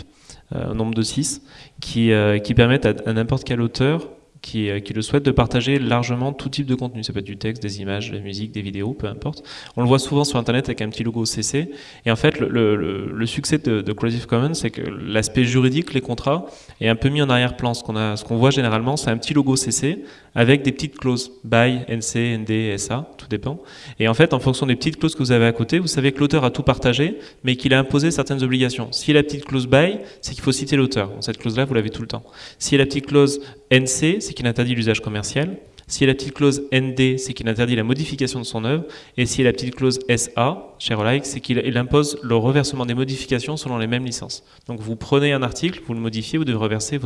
un nombre de 6, qui, qui permettent à n'importe quel auteur euh, qui, le souhaitent de partager largement tout type de contenu. Ça peut être du texte, des images, de la musique, des vidéos, peu importe. On le voit souvent sur Internet avec un petit logo CC. Et en fait, le, succès de, Creative Commons, c'est que l'aspect juridique, les contrats, est un peu mis en arrière-plan. Ce qu'on voit généralement, c'est un petit logo CC avec des petites clauses BY, NC, ND, SA, tout dépend. Et en fait, en fonction des petites clauses que vous avez à côté, vous savez que l'auteur a tout partagé, mais qu'il a imposé certaines obligations. Si la petite clause BY, c'est qu'il faut citer l'auteur. Cette clause-là, vous l'avez tout le temps. Si la petite clause NC, c'est qu'il interdit l'usage commercial. Si la petite clause ND, c'est qu'il interdit la modification de son œuvre. Et si la petite clause SA, like, c'est qu'il impose le reversement des modifications selon les mêmes licences. Donc vous prenez un article, vous le modifiez, vous devez reverser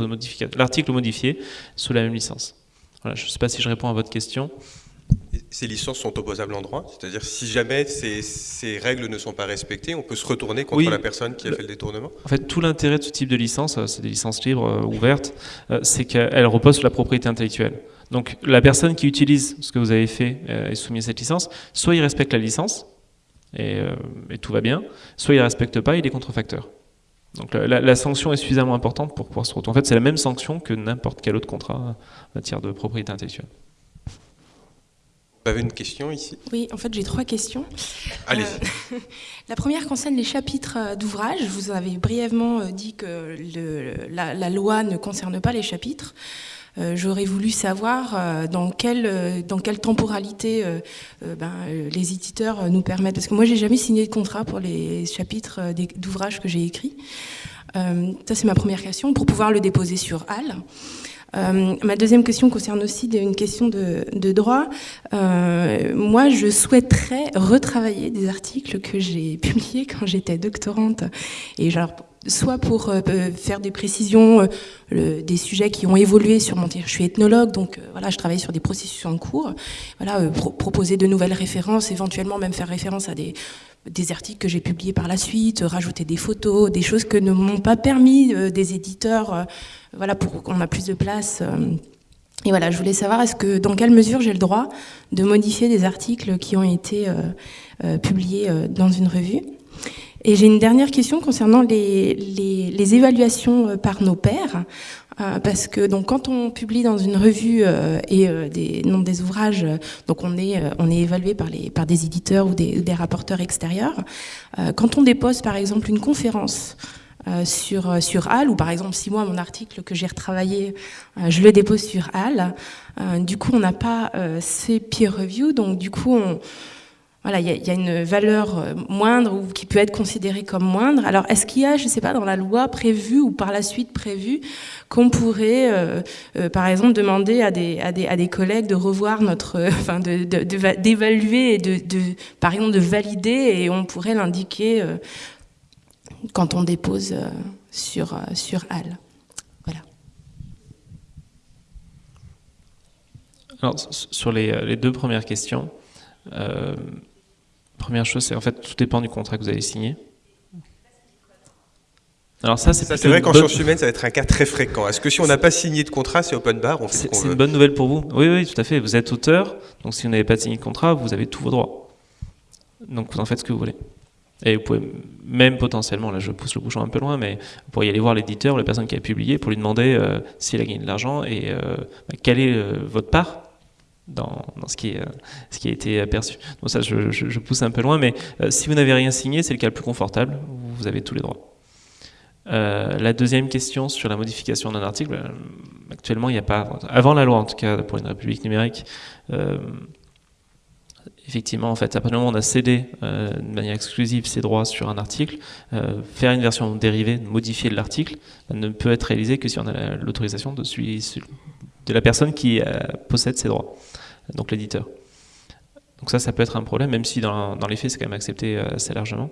l'article modifié sous la même licence je ne sais pas si je réponds à votre question. Ces licences sont opposables en droit, c'est-à-dire si jamais ces, règles ne sont pas respectées, on peut se retourner contre la personne qui a fait le détournement En fait, tout l'intérêt de ce type de licence, euh, c'est des licences libres, euh, ouvertes, euh, c'est qu'elles reposent sur la propriété intellectuelle. Donc la personne qui utilise ce que vous avez fait est soumise à cette licence, soit il respecte la licence, et, et tout va bien, soit il ne respecte pas, il est contrefacteur. Donc la, sanction est suffisamment importante pour pouvoir se retourner. En fait, c'est la même sanction que n'importe quel autre contrat en matière de propriété intellectuelle. Vous avez une question ici Oui, en fait, j'ai trois questions. Allez. Euh, <laughs> la première concerne les chapitres euh, d'ouvrage. Vous avez brièvement euh, dit que la, loi ne concerne pas les chapitres. Euh, j'aurais voulu savoir dans quelle, dans quelle temporalité ben, les éditeurs nous permettent. Parce que moi, j'ai jamais signé de contrat pour les chapitres d'ouvrages que j'ai écrits. ça, c'est ma première question, pour pouvoir le déposer sur HAL. Ma deuxième question concerne aussi une question de, droit. moi, je souhaiterais retravailler des articles que j'ai publiés quand j'étais doctorante. Et genre, soit pour euh, euh, faire des précisions euh, des sujets qui ont évolué sur mon Je suis ethnologue, donc voilà, je travaille sur des processus en cours. Voilà, proposer de nouvelles références, éventuellement même faire référence à des, des articles que j'ai publiés par la suite, rajouter des photos, des choses que ne m'ont pas permis des éditeurs, voilà, pour qu'on a plus de place. Et voilà, je voulais savoir est-ce que dans quelle mesure j'ai le droit de modifier des articles qui ont été publiés dans une revue? Et j'ai une dernière question concernant les, les, évaluations euh, par nos pairs. Euh, parce que donc quand on publie dans une revue euh, et des noms des ouvrages, donc on est on est évalué par les par des éditeurs ou des, des rapporteurs extérieurs. quand on dépose par exemple une conférence sur, sur HAL, ou par exemple, si moi, mon article que j'ai retravaillé, je le dépose sur HAL, du coup, on n'a pas ces peer review, donc du coup, on, voilà, il y, a une valeur euh, moindre ou qui peut être considérée comme moindre. Alors, est-ce qu'il y a, je ne sais pas, dans la loi prévue ou par la suite prévue, qu'on pourrait, euh, euh, par exemple, demander à des, à, des, à des, collègues de revoir notre, <laughs> d'évaluer de, et de, par exemple, de valider, et on pourrait l'indiquer quand on dépose sur sur. Voilà. Alors, sur les, les deux premières questions. Première chose, c'est en fait tout dépend du contrat que vous avez signé. Alors ça, c'est vrai qu'en sciences humaines, ça va être un cas très fréquent. Est-ce que si on n'a pas signé de contrat, c'est open bar C'est une bonne nouvelle pour vous? Oui, oui, tout à fait. Vous êtes auteur, donc si vous n'avez pas signé de contrat, vous avez tous vos droits. Donc vous en faites ce que vous voulez. Et vous pouvez même potentiellement, là je pousse le bouchon un peu loin, mais vous pourriez aller voir l'éditeur, la personne qui a publié, pour lui demander euh, s'il a gagné de l'argent et euh, bah, quelle est euh, votre part dans, ce, qui est, ce qui a été perçu. Donc ça, je, pousse un peu loin, mais euh, si vous n'avez rien signé, c'est le cas le plus confortable, vous avez tous les droits. Euh, la deuxième question sur la modification d'un article, euh, actuellement, il n'y a pas, avant la loi en tout cas, pour une république numérique, effectivement, en fait, après le moment on a cédé de manière exclusive ses droits sur un article, faire une version dérivée, modifier l'article, ne peut être réalisé que si on a l'autorisation de, de la personne qui possède ses droits donc l'éditeur. Donc ça, ça peut être un problème, même si dans, les faits, c'est quand même accepté euh, assez largement.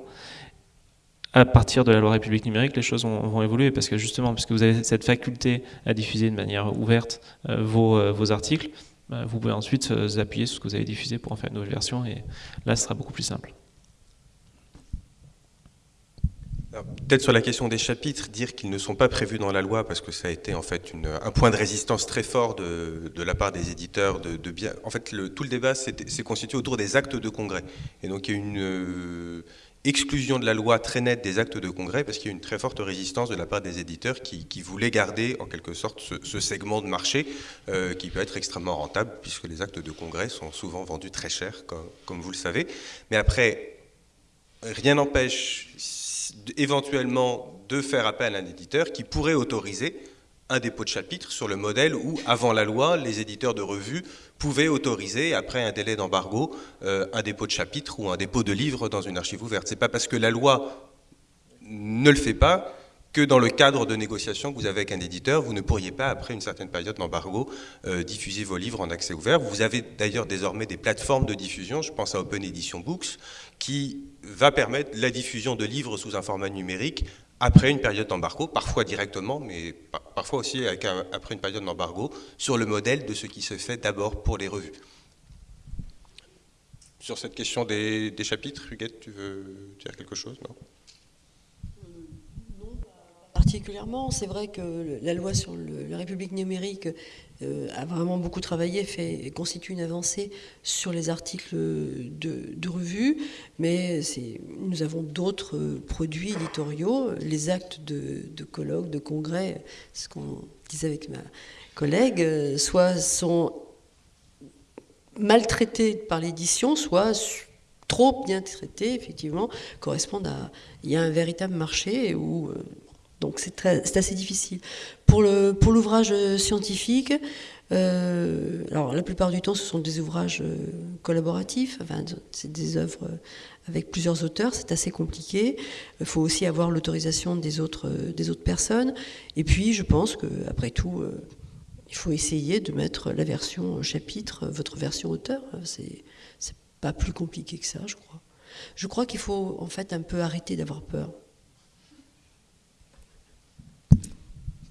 À partir de la loi République numérique, les choses vont, évoluer, parce que justement, puisque vous avez cette faculté à diffuser de manière ouverte euh, euh, vos, articles, vous pouvez ensuite appuyer sur ce que vous avez diffusé pour en faire une nouvelle version, et là, ce sera beaucoup plus simple. Peut-être sur la question des chapitres, dire qu'ils ne sont pas prévus dans la loi parce que ça a été en fait un point de résistance très fort de, la part des éditeurs. De, en fait, tout le débat s'est constitué autour des actes de congrès. Et donc il y a une euh, exclusion de la loi très nette des actes de congrès parce qu'il y a une très forte résistance de la part des éditeurs qui, voulaient garder en quelque sorte ce, segment de marché euh, qui peut être extrêmement rentable puisque les actes de congrès sont souvent vendus très cher, comme vous le savez. Mais après, rien n'empêche éventuellement de faire appel à un éditeur qui pourrait autoriser un dépôt de chapitre sur le modèle où, avant la loi, les éditeurs de revues pouvaient autoriser, après un délai d'embargo, euh, un dépôt de chapitre ou un dépôt de livre dans une archive ouverte. Ce n'est pas parce que la loi ne le fait pas que dans le cadre de négociations que vous avez avec un éditeur, vous ne pourriez pas, après une certaine période d'embargo, euh, diffuser vos livres en accès ouvert. Vous avez d'ailleurs désormais des plateformes de diffusion, je pense à Open Edition Books, qui va permettre la diffusion de livres sous un format numérique après une période d'embargo, parfois directement, mais parfois aussi après une période d'embargo, sur le modèle de ce qui se fait d'abord pour les revues. Sur cette question des, des chapitres, Huguette, tu veux dire quelque chose non? Particulièrement. C'est vrai que la loi sur la République numérique euh, a vraiment beaucoup travaillé, fait, constitue une avancée sur les articles de, revue, mais nous avons d'autres produits éditoriaux, les actes de, de colloques, de congrès, ce qu'on disait avec ma collègue, soit sont maltraités par l'édition, soit trop bien traités, effectivement, correspondent à... Il y a un véritable marché où... Euh, donc c'est assez difficile. Pour l'ouvrage pour scientifique, euh, alors la plupart du temps ce sont des ouvrages euh, collaboratifs, enfin, c'est des œuvres avec plusieurs auteurs, c'est assez compliqué. Il faut aussi avoir l'autorisation des autres, personnes. Et puis je pense qu'après tout, euh, il faut essayer de mettre la version chapitre, votre version auteur. C'est pas plus compliqué que ça, je crois. Je crois qu'il faut en fait un peu arrêter d'avoir peur.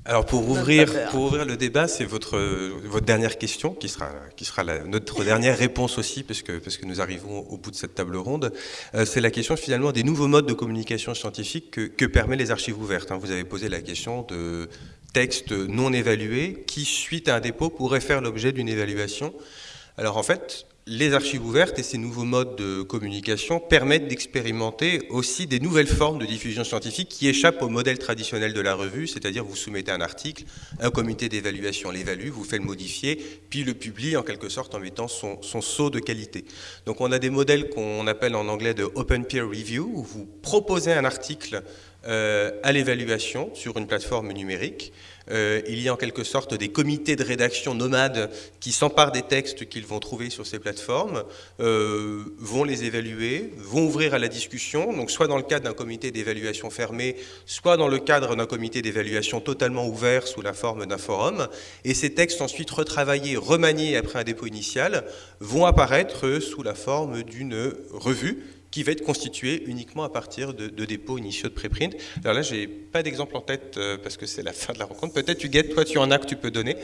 Alors pour ouvrir, pour ouvrir le débat, c'est votre, votre dernière question qui sera, qui sera notre <laughs> dernière réponse aussi, parce que, parce que nous arrivons au bout de cette table ronde. Euh, c'est la question finalement des nouveaux modes de communication scientifique que, que permet les archives ouvertes. Hein. Vous avez posé la question de textes non évalués qui, suite à un dépôt, pourraient faire l'objet d'une évaluation. Alors en fait, les archives ouvertes et ces nouveaux modes de communication permettent d'expérimenter aussi des nouvelles formes de diffusion scientifique qui échappent au modèle traditionnel de la revue, c'est-à-dire vous soumettez un article, un comité d'évaluation l'évalue, vous fait le modifier, puis le publie en quelque sorte en mettant son, son saut de qualité. Donc on a des modèles qu'on appelle en anglais de open peer review, où vous proposez un article à l'évaluation sur une plateforme numérique. Euh, il y a en quelque sorte des comités de rédaction nomades qui s'emparent des textes qu'ils vont trouver sur ces plateformes, euh, vont les évaluer, vont ouvrir à la discussion, donc soit dans le cadre d'un comité d'évaluation fermé, soit dans le cadre d'un comité d'évaluation totalement ouvert sous la forme d'un forum, et ces textes ensuite retravaillés, remaniés après un dépôt initial, vont apparaître sous la forme d'une revue qui va être constitué uniquement à partir de, dépôts initiaux de préprint. Alors là, j'ai pas d'exemple en tête euh, parce que c'est la <laughs> fin de la rencontre. Peut-être, Huguette, toi, tu en as que tu peux donner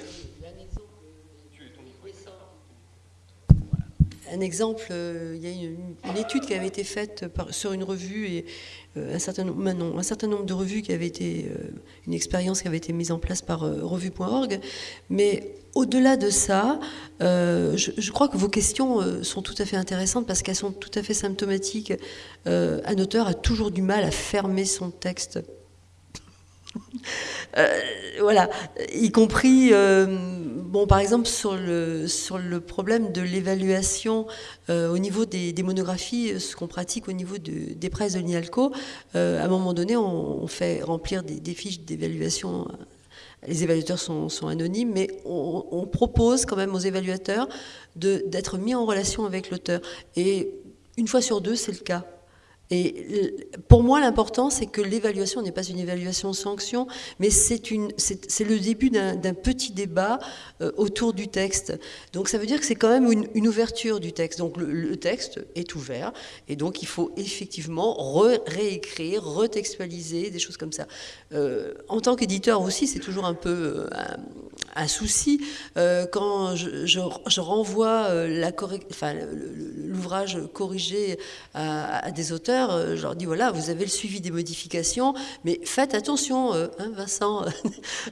un exemple, euh, il y a une, étude qui avait été faite sur une revue et un, certain, nombre, un certain nombre de revues qui avaient été, une expérience qui avait été mise en place par revue.org, mais au-delà de ça, euh, je, crois que vos questions euh, sont tout à fait intéressantes parce qu'elles sont tout à fait symptomatiques. Euh, un auteur a toujours du mal à fermer son texte. Voilà, y compris, bon, par exemple, sur le, sur le problème de l'évaluation au niveau des, monographies, ce qu'on pratique au niveau des presses de l'INALCO, à un moment donné, on, fait remplir des, des fiches d'évaluation les évaluateurs sont, anonymes, mais on, propose quand même aux évaluateurs d'être mis en relation avec l'auteur. Et une fois sur deux, c'est le cas. Et pour moi, l'important, c'est que l'évaluation n'est pas une évaluation sanction, mais c'est le début d'un petit débat euh, autour du texte. Donc ça veut dire que c'est quand même une, ouverture du texte. Donc le, texte est ouvert, et donc il faut effectivement réécrire, retextualiser, des choses comme ça. Euh, en tant qu'éditeur aussi, c'est toujours un peu euh, un, souci. quand je, renvoie l'ouvrage corrigé à des auteurs, euh, je leur dis voilà, vous avez le suivi des modifications, mais faites attention, euh, hein, Vincent. <laughs>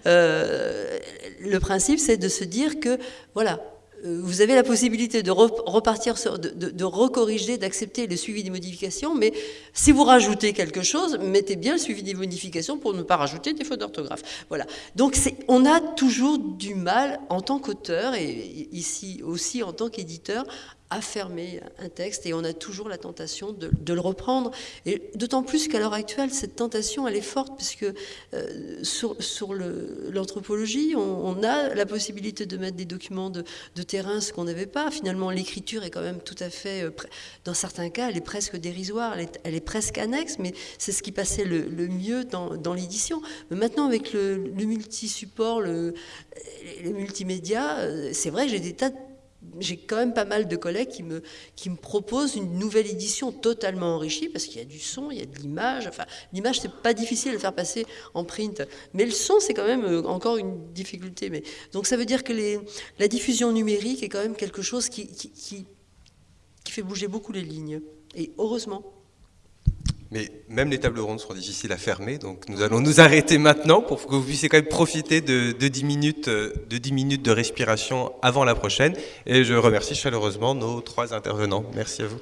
Euh, le principe, c'est de se dire que voilà, vous avez la possibilité de repartir, de, de, recorriger, d'accepter le suivi des modifications, mais si vous rajoutez quelque chose, mettez bien le suivi des modifications pour ne pas rajouter des fautes d'orthographe. Voilà. Donc on a toujours du mal en tant qu'auteur et ici aussi en tant qu'éditeur à fermer un texte et on a toujours la tentation de, le reprendre. Et d'autant plus qu'à l'heure actuelle, cette tentation, elle est forte puisque euh, sur, sur l'anthropologie, on, a la possibilité de mettre des documents de, terrain, ce qu'on n'avait pas. Finalement, l'écriture est quand même tout à fait, euh, dans certains cas, elle est presque dérisoire, elle est, presque annexe, mais c'est ce qui passait le, mieux dans, l'édition. Mais maintenant, avec le, le multi-support, le, le multimédia, euh, c'est vrai j'ai des tas de j'ai quand même pas mal de collègues qui me, qui me proposent une nouvelle édition totalement enrichie, parce qu'il y a du son, il y a de l'image. Enfin, l'image, c'est pas difficile à faire passer en print, mais le son, c'est quand même euh, encore une difficulté. Mais, donc ça veut dire que les, la diffusion numérique est quand même quelque chose qui, qui fait bouger beaucoup les lignes. Et heureusement. Mais même les tables rondes seront difficiles à fermer, donc nous allons nous arrêter maintenant pour que vous puissiez quand même profiter de, de, 10, minutes, euh, de 10 minutes de respiration avant la prochaine. Et je remercie chaleureusement nos trois intervenants. Merci à vous.